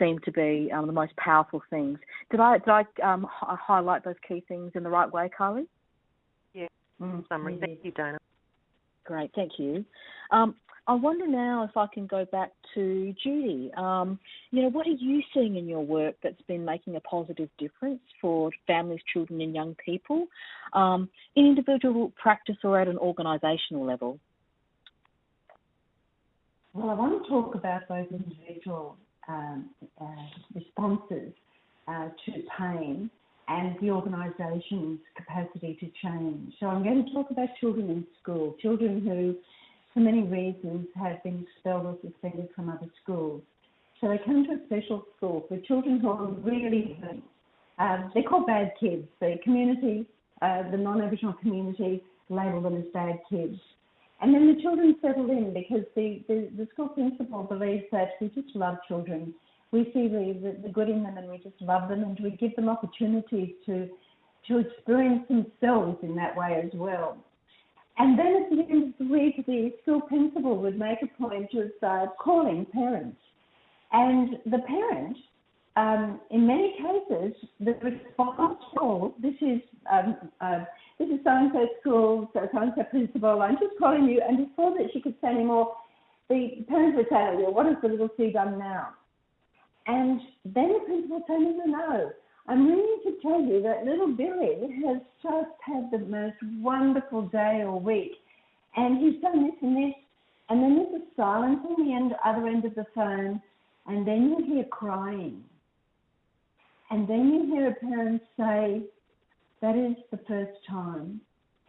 seem to be um, the most powerful things. Did I did I um, h- highlight those key things in the right way, Carly? Yeah, mm, summary. Thank you, Dana. Great, thank you. Um, I wonder now if I can go back to Judy. Um, you know, what are you seeing in your work that's been making a positive difference for families, children, and young people um, in individual practice or at an organisational level? Well, I want to talk about those individual um, uh, responses uh, to pain and the organisation's capacity to change. So I'm going to talk about children in school, children who, for many reasons, have been expelled or suspended from other schools. So they come to a special school for children who are really hurt. Um, they're called bad kids. The community, uh, the non-Aboriginal community, label them as bad kids. And then the children settle in because the, the, the school principal believes that we just love children. We see the, the, the good in them and we just love them and we give them opportunities to, to experience themselves in that way as well. And then at the end of the week, the school principal would make a point of uh, calling parents. And the parent, um, in many cases, the response call, this is um, uh, this is so-and-so school, so and-so principal, I'm just calling you. And before that she could say any more, the parents would say, well, what has the little C done now? And then the principal no, no, no. I'm ringing to tell you that little Billy has just had the most wonderful day or week. And he's done this and this. And then there's a silence on the end, other end of the phone. And then you hear crying. And then you hear a parent say, that is the first time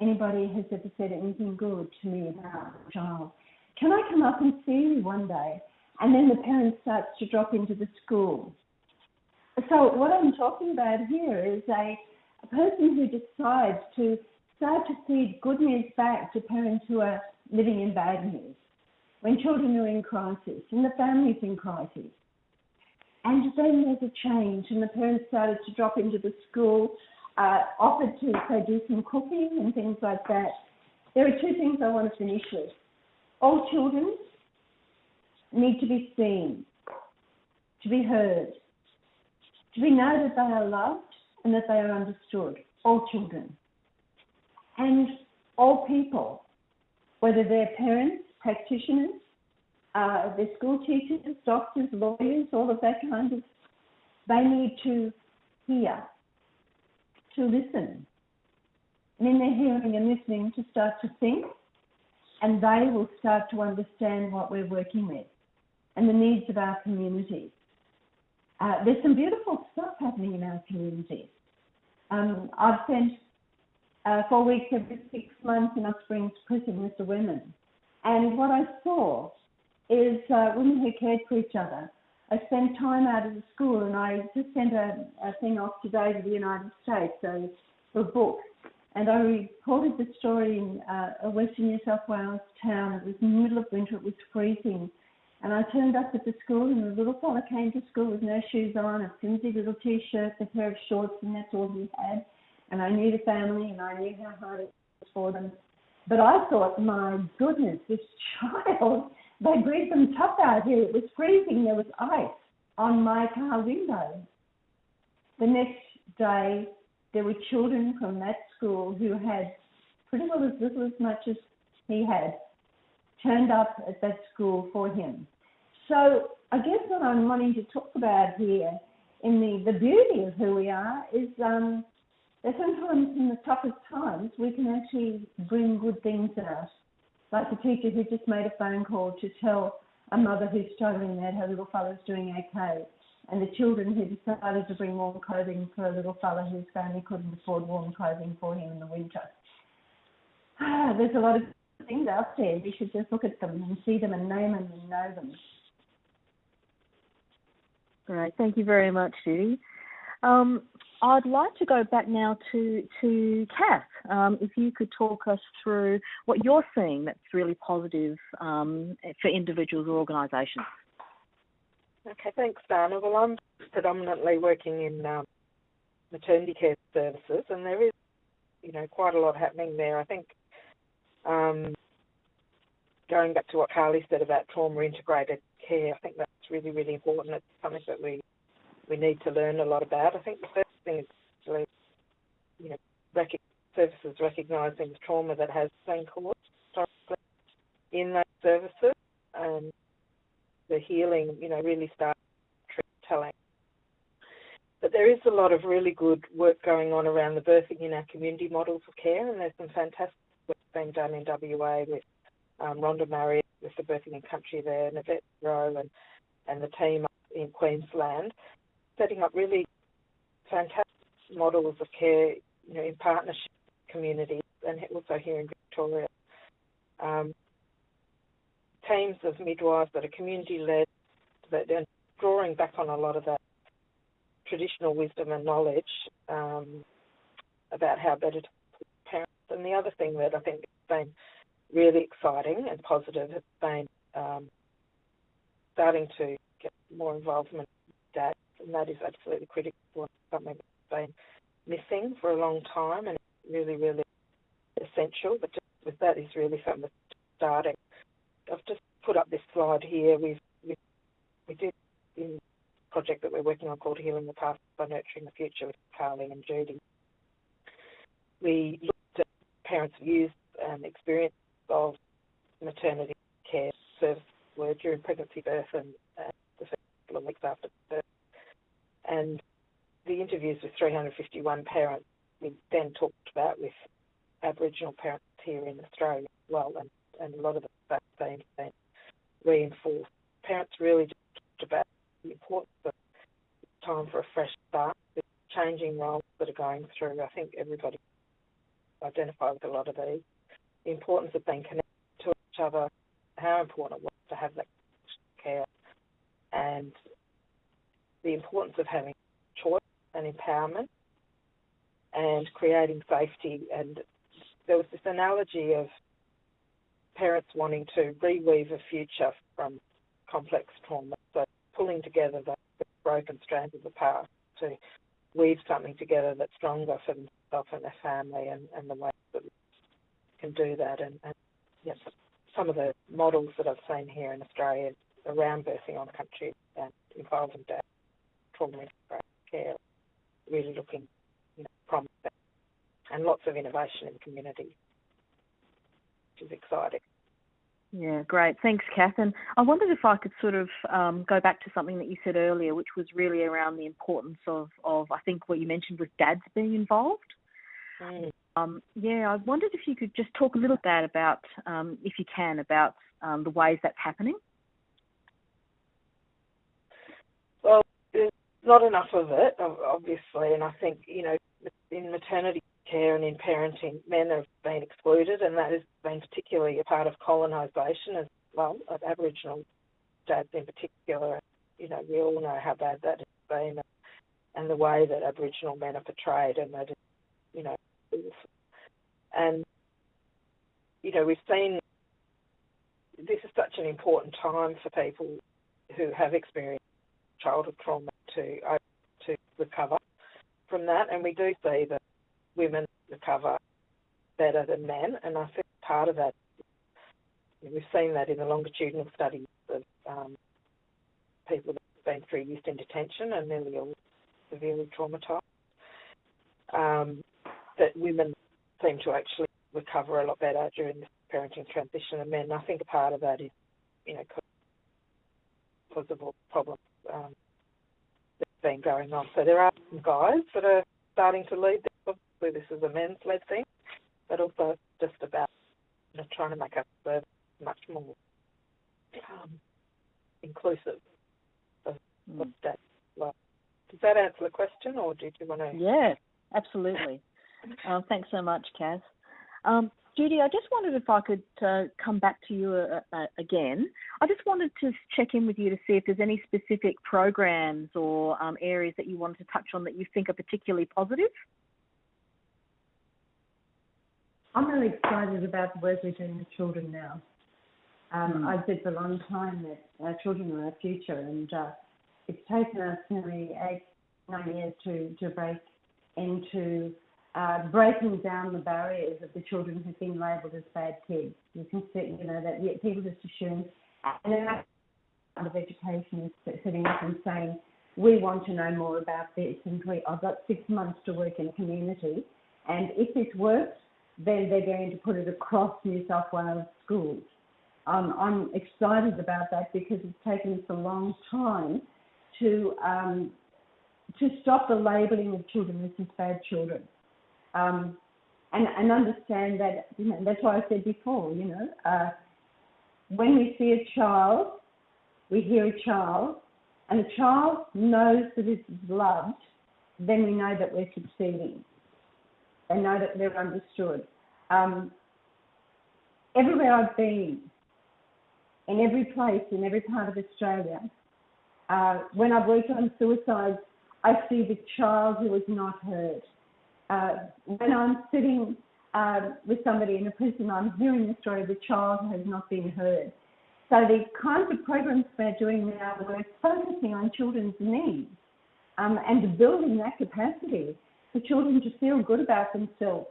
anybody has ever said anything good to me about a child. Can I come up and see you one day? And then the parent starts to drop into the school. So what I'm talking about here is a, a person who decides to start to feed good news back to parents who are living in bad news. When children are in crisis and the family's in crisis. And then there's a change, and the parents started to drop into the school uh, offered to say do some cooking and things like that. There are two things I want to finish with. All children need to be seen, to be heard, to be know that they are loved and that they are understood. All children. And all people, whether they're parents, practitioners, uh, they're school teachers, doctors, lawyers, all of that kind of They need to hear, to listen. And in their hearing and listening, to start to think, and they will start to understand what we're working with and the needs of our community. Uh, there's some beautiful stuff happening in our community. Um, I've spent uh, four weeks every six months in Up Springs Prison with the women. And what I saw is uh, women who cared for each other. I spent time out of the school and I just sent a, a thing off today to the United States, so a book. And I reported the story in uh, a Western New South Wales town. It was in the middle of winter, it was freezing. And I turned up at the school and the little fella came to school with no shoes on, a flimsy little t-shirt, a pair of shorts, and that's all he had and I knew the family and I knew how hard it was for them. But I thought, my goodness, this child, they breathed them tough out here. It was freezing. There was ice on my car window. The next day, there were children from that school who had pretty well as little as much as he had turned up at that school for him. So I guess what I'm wanting to talk about here in the, the beauty of who we are is um, that sometimes in the toughest times we can actually bring good things out. Like the teacher who just made a phone call to tell a mother who's struggling that her little fella's doing okay, and the children who decided to bring warm clothing for a little fella whose family couldn't afford warm clothing for him in the winter. Ah, there's a lot of things out there. We should just look at them and see them and name them and know them. Great. Thank you very much, Judy. Um, I'd like to go back now to to Kath. Um, if you could talk us through what you're seeing that's really positive um, for individuals or organisations. Okay, thanks, Dana. Well, I'm predominantly working in um, maternity care services, and there is, you know, quite a lot happening there. I think um, going back to what Carly said about trauma integrated care, I think that's really, really important. It's something that we we need to learn a lot about. I think the first thing is actually, you know, rec- services recognising the trauma that has been caused in those services and the healing, you know, really start telling. But there is a lot of really good work going on around the birthing in our community models of care, and there's some fantastic work being done in WA with um, Rhonda Marriott with the Birthing in Country there, and Yvette Roe and, and the team in Queensland setting up really fantastic models of care, you know, in partnership with communities and also here in Victoria. Um, teams of midwives that are community led, that are drawing back on a lot of that traditional wisdom and knowledge um, about how better to parents. And the other thing that I think has been really exciting and positive has been um, starting to get more involvement and that is absolutely critical something that's been missing for a long time and really, really essential. But just with that is really something that's starting. I've just put up this slide here. We've, we, we did in a project that we're working on called Healing the Past by Nurturing the Future with Carly and Judy. We looked at parents' views and experience of maternity care service were during pregnancy, birth, and, and the first couple of weeks after birth and the interviews with 351 parents we then talked about with Aboriginal parents here in Australia as well, and, and a lot of the same things reinforced. Parents really talked about the importance of time for a fresh start, the changing roles that are going through. I think everybody identified with a lot of these. The importance of being connected to each other, how important it was to have that care, and the importance of having choice and empowerment and creating safety. And there was this analogy of parents wanting to reweave a future from complex trauma, so pulling together the, broken strands of the past to weave something together that's stronger for themselves and their family and, and the way that we can do that. And, and yes, some of the models that I've seen here in Australia around birthing on country and involving dad care really looking you know, promising and lots of innovation in the community, which is exciting. Yeah, great. Thanks, Kath. And I wondered if I could sort of um, go back to something that you said earlier, which was really around the importance of, of I think what you mentioned was dads being involved. Mm. Um, yeah, I wondered if you could just talk a little bit about, um, if you can, about um, the ways that's happening. Well, there's not enough of it, obviously, and I think you know in maternity care and in parenting, men have been excluded, and that has been particularly a part of colonisation as well, of Aboriginal dads in particular. You know, we all know how bad that has been, and the way that Aboriginal men are portrayed, and that, you know, and you know, we've seen this is such an important time for people who have experienced childhood trauma to to recover from that, and we do see that women recover better than men, and I think part of that we've seen that in the longitudinal studies of um, people that have been through youth in detention and nearly all severely traumatised. Um, that women seem to actually recover a lot better during this parenting transition than men. I think part of that is, you know, the problems um, been going on. So there are some guys that are starting to lead this. Obviously, this is a men's led thing, but also just about you know, trying to make our service much more um, inclusive of, mm. of that. Well, does that answer the question, or did you want to? Yeah, absolutely. uh, thanks so much, Kath. Um, Judy, I just wondered if I could uh, come back to you uh, uh, again. I just wanted to check in with you to see if there's any specific programs or um, areas that you wanted to touch on that you think are particularly positive. I'm really excited about the work we're doing with children now. Um, mm. I've said for a long time that our children are our future, and uh, it's taken us nearly eight, nine years to, to break into uh, breaking down the barriers of the children who've been labelled as bad kids. You can see, you know, that people just assume, and then part of education is sitting up and saying, we want to know more about this, and we, I've got six months to work in community, and if this works, then they're going to put it across New South Wales schools. Um, I'm excited about that because it's taken us a long time to um, to stop the labelling of children as bad children um, and, and understand that, you know, that's why I said before, you know, uh, when we see a child, we hear a child, and a child knows that it is loved, then we know that we're succeeding. They know that they're understood. Um, everywhere I've been, in every place, in every part of Australia, uh, when I've worked on suicides, I see the child who is not heard uh, when I'm sitting uh, with somebody in a prison, I'm hearing the story of a child who has not been heard. So the kinds of programs we're doing now, we're focusing on children's needs um, and building that capacity for children to feel good about themselves.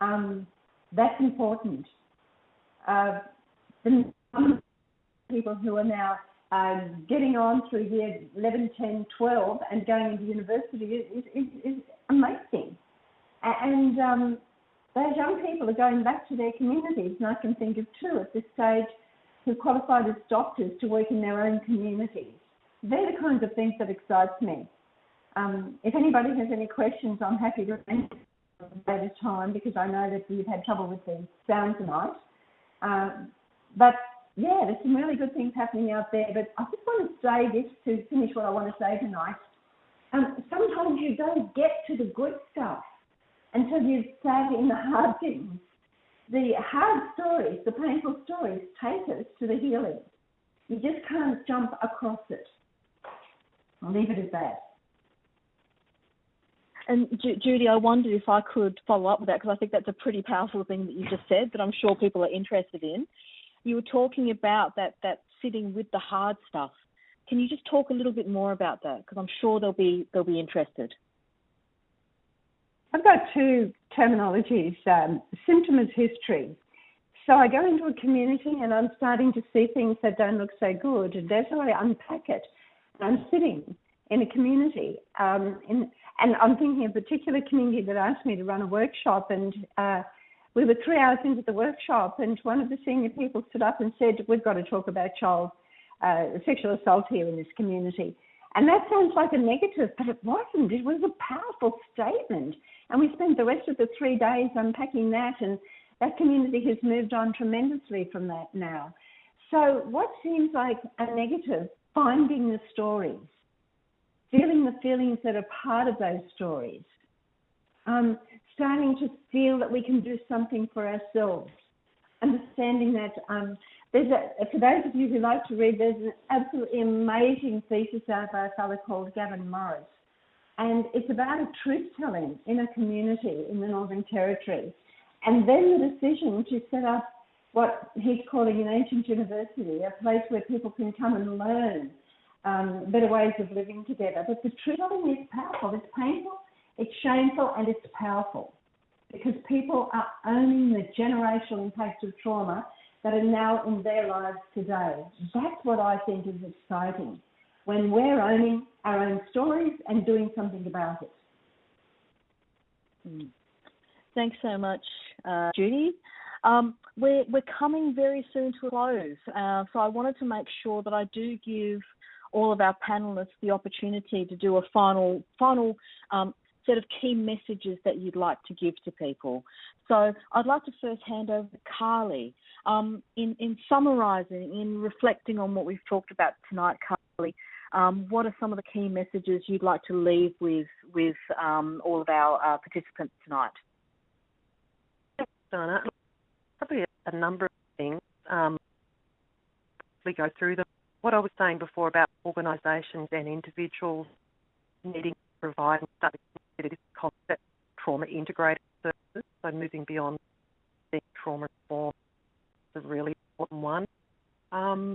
Um, that's important. Uh, the people who are now uh, getting on through year 11, 10, 12 and going into university is, is, is amazing. And um, those young people are going back to their communities, and I can think of two at this stage who qualified as doctors to work in their own communities. They're the kinds of things that excite me. Um, if anybody has any questions, I'm happy to answer at a time because I know that you've had trouble with the sound tonight. Um, but yeah, there's some really good things happening out there. But I just want to say this to finish what I want to say tonight. Um, sometimes you don't get to the good stuff until you've sat in the hard things. The hard stories, the painful stories, take us to the healing. You just can't jump across it. I'll leave it at that. And Judy, I wondered if I could follow up with that because I think that's a pretty powerful thing that you just said that I'm sure people are interested in. You were talking about that that sitting with the hard stuff. Can you just talk a little bit more about that? Because I'm sure they'll be they'll be interested. I've got two terminologies um, symptom as history. So I go into a community and I'm starting to see things that don't look so good. And how I unpack it. I'm sitting in a community, um, in, and I'm thinking of a particular community that asked me to run a workshop. And uh, we were three hours into the workshop, and one of the senior people stood up and said, "We've got to talk about child uh, sexual assault here in this community." And that sounds like a negative, but it wasn't. It was a powerful statement. And we spent the rest of the three days unpacking that, and that community has moved on tremendously from that now. So, what seems like a negative, finding the stories, feeling the feelings that are part of those stories, um, starting to feel that we can do something for ourselves, understanding that um, there's a, for those of you who like to read, there's an absolutely amazing thesis out by a fellow called Gavin Morris. And it's about a truth telling in a community in the Northern Territory. And then the decision to set up what he's calling an ancient university, a place where people can come and learn um, better ways of living together. But the truth telling is powerful. It's painful, it's shameful, and it's powerful because people are owning the generational impacts of trauma that are now in their lives today. That's what I think is exciting when we're owning our own stories and doing something about it. Mm. Thanks so much, uh, Judy. Um, we're, we're coming very soon to a close, uh, so I wanted to make sure that I do give all of our panelists the opportunity to do a final final um, set of key messages that you'd like to give to people. So I'd like to first hand over to Carly. Um, in, in summarising, in reflecting on what we've talked about tonight, Carly, um, what are some of the key messages you'd like to leave with with um, all of our uh, participants tonight? Thanks, Donna. Probably a, number of things. Um, we go through them. What I was saying before about organisations and individuals needing to provide and start to this concept trauma integrated services, so moving beyond being trauma informed is a really important one. Um,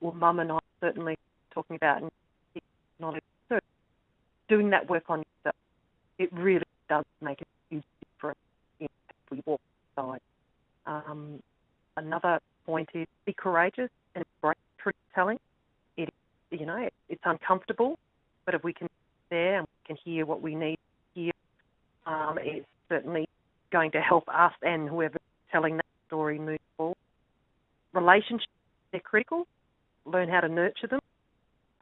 well, Mum and I certainly talking about and knowledge. So doing that work on yourself, it really does make a huge difference in we walk inside. Um, another point is be courageous and embrace truth telling. It, you know, it's uncomfortable, but if we can be there and we can hear what we need to hear, um, it's certainly going to help us and whoever's telling that story move forward. Relationships, they're critical. Learn how to nurture them.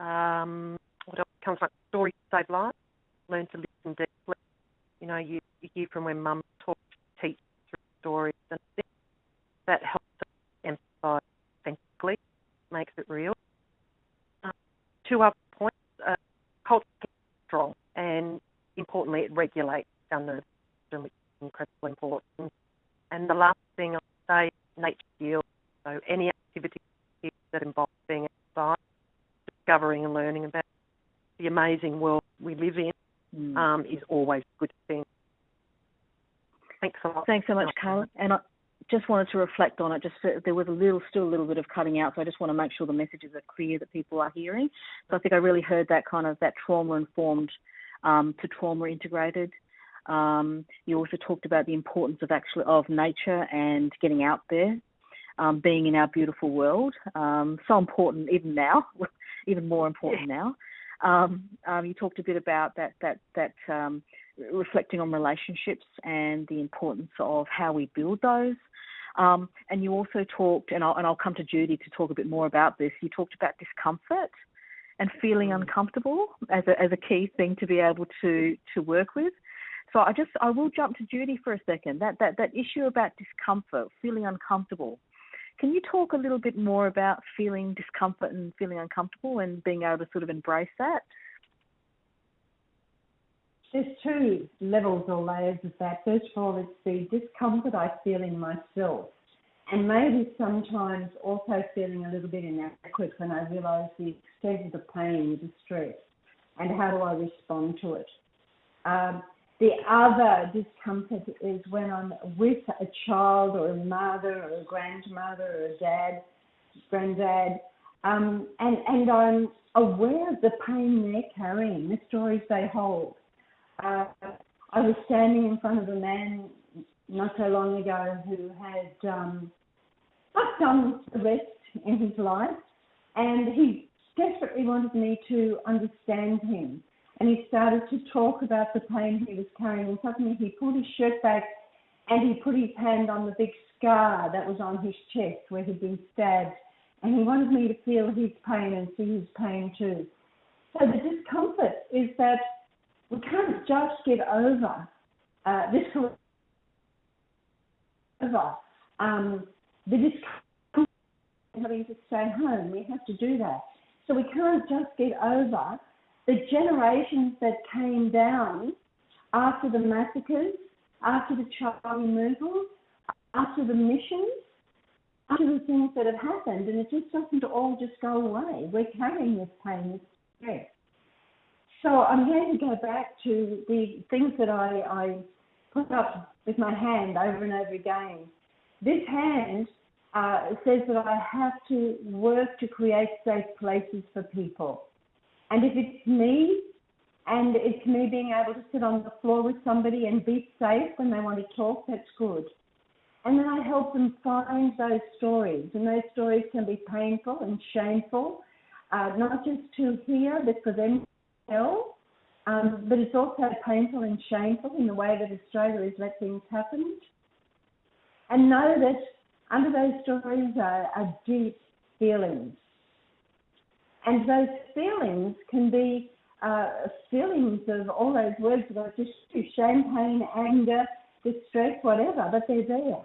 Um, what else comes like stories save lives. Learn to listen deeply. You know, you, you hear from when mum talks, teach through stories, and that helps us empathise authentically, makes it real. Um, two other points. Uh, culture strong, and importantly, it regulates our nervous system, which is incredibly important. And the last thing I'll say, nature heals. So any activity that involves being outside, discovering and learning about the amazing world we live in mm. um, is always a good thing. Thanks a lot. Thanks so much, Carly. And I just wanted to reflect on it. Just there was a little, still a little bit of cutting out, so I just want to make sure the messages are clear that people are hearing. So I think I really heard that kind of that trauma informed um, to trauma integrated. Um, you also talked about the importance of actually of nature and getting out there, um, being in our beautiful world. Um, so important even now, even more important yeah. now. Um, um, you talked a bit about that that that um, reflecting on relationships and the importance of how we build those. Um, and you also talked, and I'll, and I'll come to Judy to talk a bit more about this. You talked about discomfort and feeling mm. uncomfortable as a, as a key thing to be able to to work with. So I just I will jump to Judy for a second. That that that issue about discomfort, feeling uncomfortable. Can you talk a little bit more about feeling discomfort and feeling uncomfortable and being able to sort of embrace that? There's two levels or layers of that. First of all, it's the discomfort I feel in myself, and maybe sometimes also feeling a little bit inadequate when I realise the extent of the pain, the distress, and how do I respond to it. Um, the other discomfort is when I'm with a child or a mother or a grandmother or a dad, granddad, um, and, and I'm aware of the pain they're carrying, the stories they hold. Uh, I was standing in front of a man not so long ago who had um, some arrest in his life, and he desperately wanted me to understand him and he started to talk about the pain he was carrying. And suddenly he pulled his shirt back and he put his hand on the big scar that was on his chest where he'd been stabbed, and he wanted me to feel his pain and see his pain too. So the discomfort is that we can't just get over uh, this over um, the discomfort having to stay home. We have to do that. So we can't just get over the generations that came down after the massacres, after the child removals, after the missions, after the things that have happened, and it just doesn't all just go away. We're carrying this pain, this stress. So I'm going to go back to the things that I, I put up with my hand over and over again. This hand uh, says that I have to work to create safe places for people. And if it's me, and it's me being able to sit on the floor with somebody and be safe when they want to talk, that's good. And then I help them find those stories. And those stories can be painful and shameful, uh, not just to hear, but for them to tell. Um, but it's also painful and shameful in the way that Australia has let things happen. And know that under those stories are, are deep feelings. And those feelings can be uh, feelings of all those words that I've just shame, pain, anger, distress, whatever, but they're there.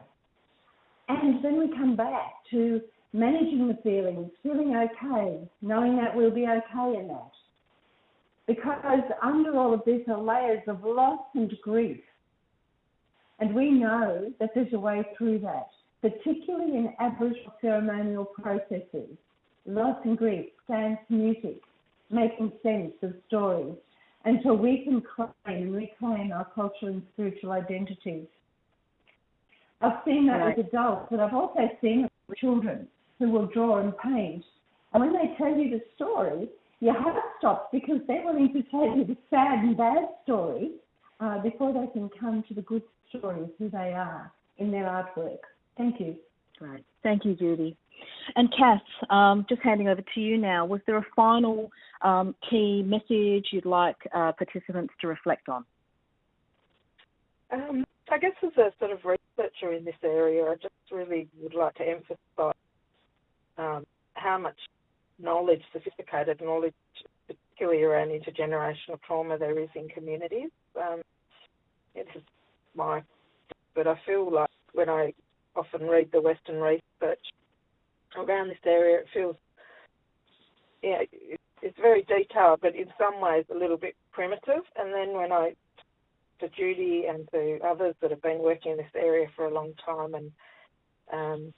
And then we come back to managing the feelings, feeling okay, knowing that we'll be okay in that. Because under all of this are layers of loss and grief. And we know that there's a way through that, particularly in Aboriginal ceremonial processes. Loss and grief, dance, music, making sense of stories until we can claim and reclaim our cultural and spiritual identities. I've seen that right. with adults, but I've also seen it with children who will draw and paint. And when they tell you the story, your heart stops because they're willing to tell you the sad and bad story uh, before they can come to the good story of who they are in their artwork. Thank you. Great. Thank you, Judy. And Kath, um, just handing over to you now. Was there a final um, key message you'd like uh, participants to reflect on? Um, I guess as a sort of researcher in this area, I just really would like to emphasise um, how much knowledge, sophisticated knowledge, particularly around intergenerational trauma, there is in communities. Um, it's my, but I feel like when I often read the Western research around this area, it feels, yeah, it's very detailed, but in some ways a little bit primitive. And then when I to Judy and to others that have been working in this area for a long time. And, um,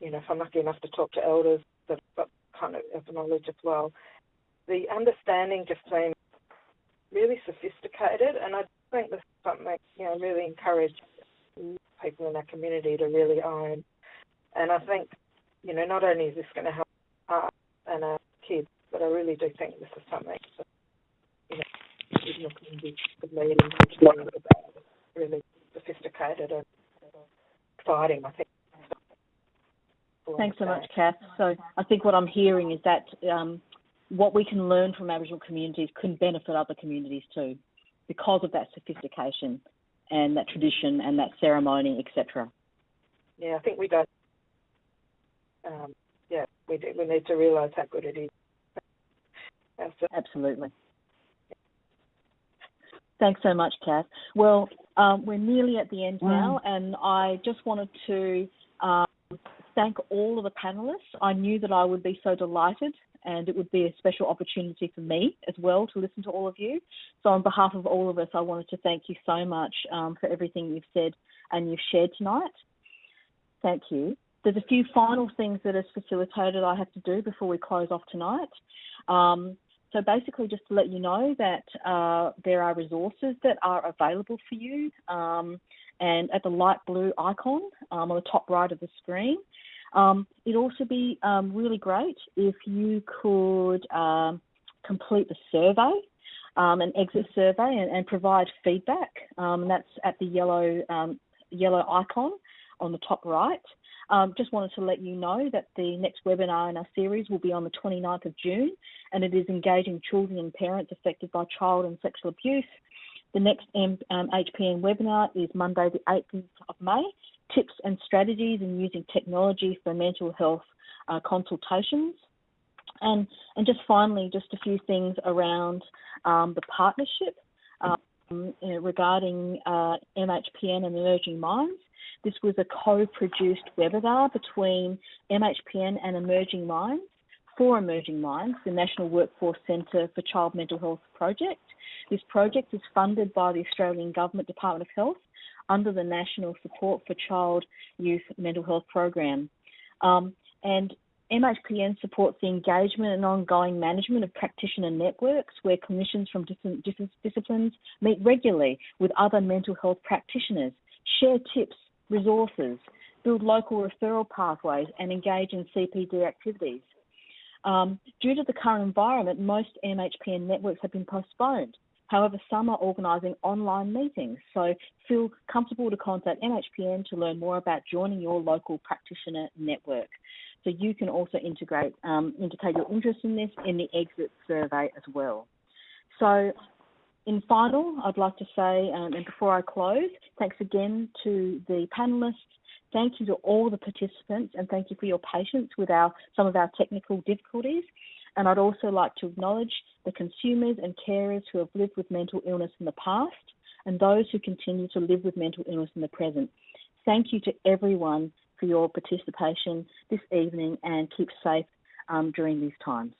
you know, if I'm lucky enough to talk to elders that have got kind of, knowledge as well, the understanding just seems really sophisticated. And I think this is something, you know, really encourage people in our community to really own. And I think, you know, not only is this going to help us and our kids, but I really do think this is something that, you know, community leading really sophisticated and exciting, I think. Thanks so much, Kath. So I think what I'm hearing is that um, what we can learn from Aboriginal communities can benefit other communities too, because of that sophistication and that tradition and that ceremony, etc. Yeah, I think we don't. Um, yeah, we do, we need to realise how good it is. Absolutely. Thanks so much, Kath. Well, um, we're nearly at the end now, and I just wanted to um, thank all of the panelists. I knew that I would be so delighted, and it would be a special opportunity for me as well to listen to all of you. So, on behalf of all of us, I wanted to thank you so much um, for everything you've said and you've shared tonight. Thank you. There's a few final things that as facilitated I have to do before we close off tonight. Um, so basically, just to let you know that uh, there are resources that are available for you, um, and at the light blue icon um, on the top right of the screen. Um, it'd also be um, really great if you could um, complete the survey, an exit survey, and, and provide feedback. And that's at the yellow yellow icon on the top right. Um, just wanted to let you know that the next webinar in our series will be on the 29th of June, and it is engaging children and parents affected by child and sexual abuse. The next M, um, HPN webinar is Monday, the 8th of May Tips and Strategies in Using Technology for Mental Health uh, Consultations. And, and just finally, just a few things around um, the partnership um, regarding uh, MHPN and Emerging Minds. This was a co-produced webinar between MHPN and Emerging Minds for Emerging Minds, the National Workforce Centre for Child Mental Health project. This project is funded by the Australian Government Department of Health under the National Support for Child Youth Mental Health program. Um, and MHPN supports the engagement and ongoing management of practitioner networks where clinicians from different, different disciplines meet regularly with other mental health practitioners, share tips, resources, build local referral pathways, and engage in CPD activities. Um, due to the current environment, most MHPN networks have been postponed. However, some are organising online meetings, so feel comfortable to contact MHPN to learn more about joining your local practitioner network. So you can also integrate, um, indicate your interest in this in the exit survey as well. So in final, I'd like to say, um, and before I close, thanks again to the panelists. Thank you to all the participants, and thank you for your patience with our some of our technical difficulties. And I'd also like to acknowledge the consumers and carers who have lived with mental illness in the past and those who continue to live with mental illness in the present. Thank you to everyone for your participation this evening and keep safe um, during these times.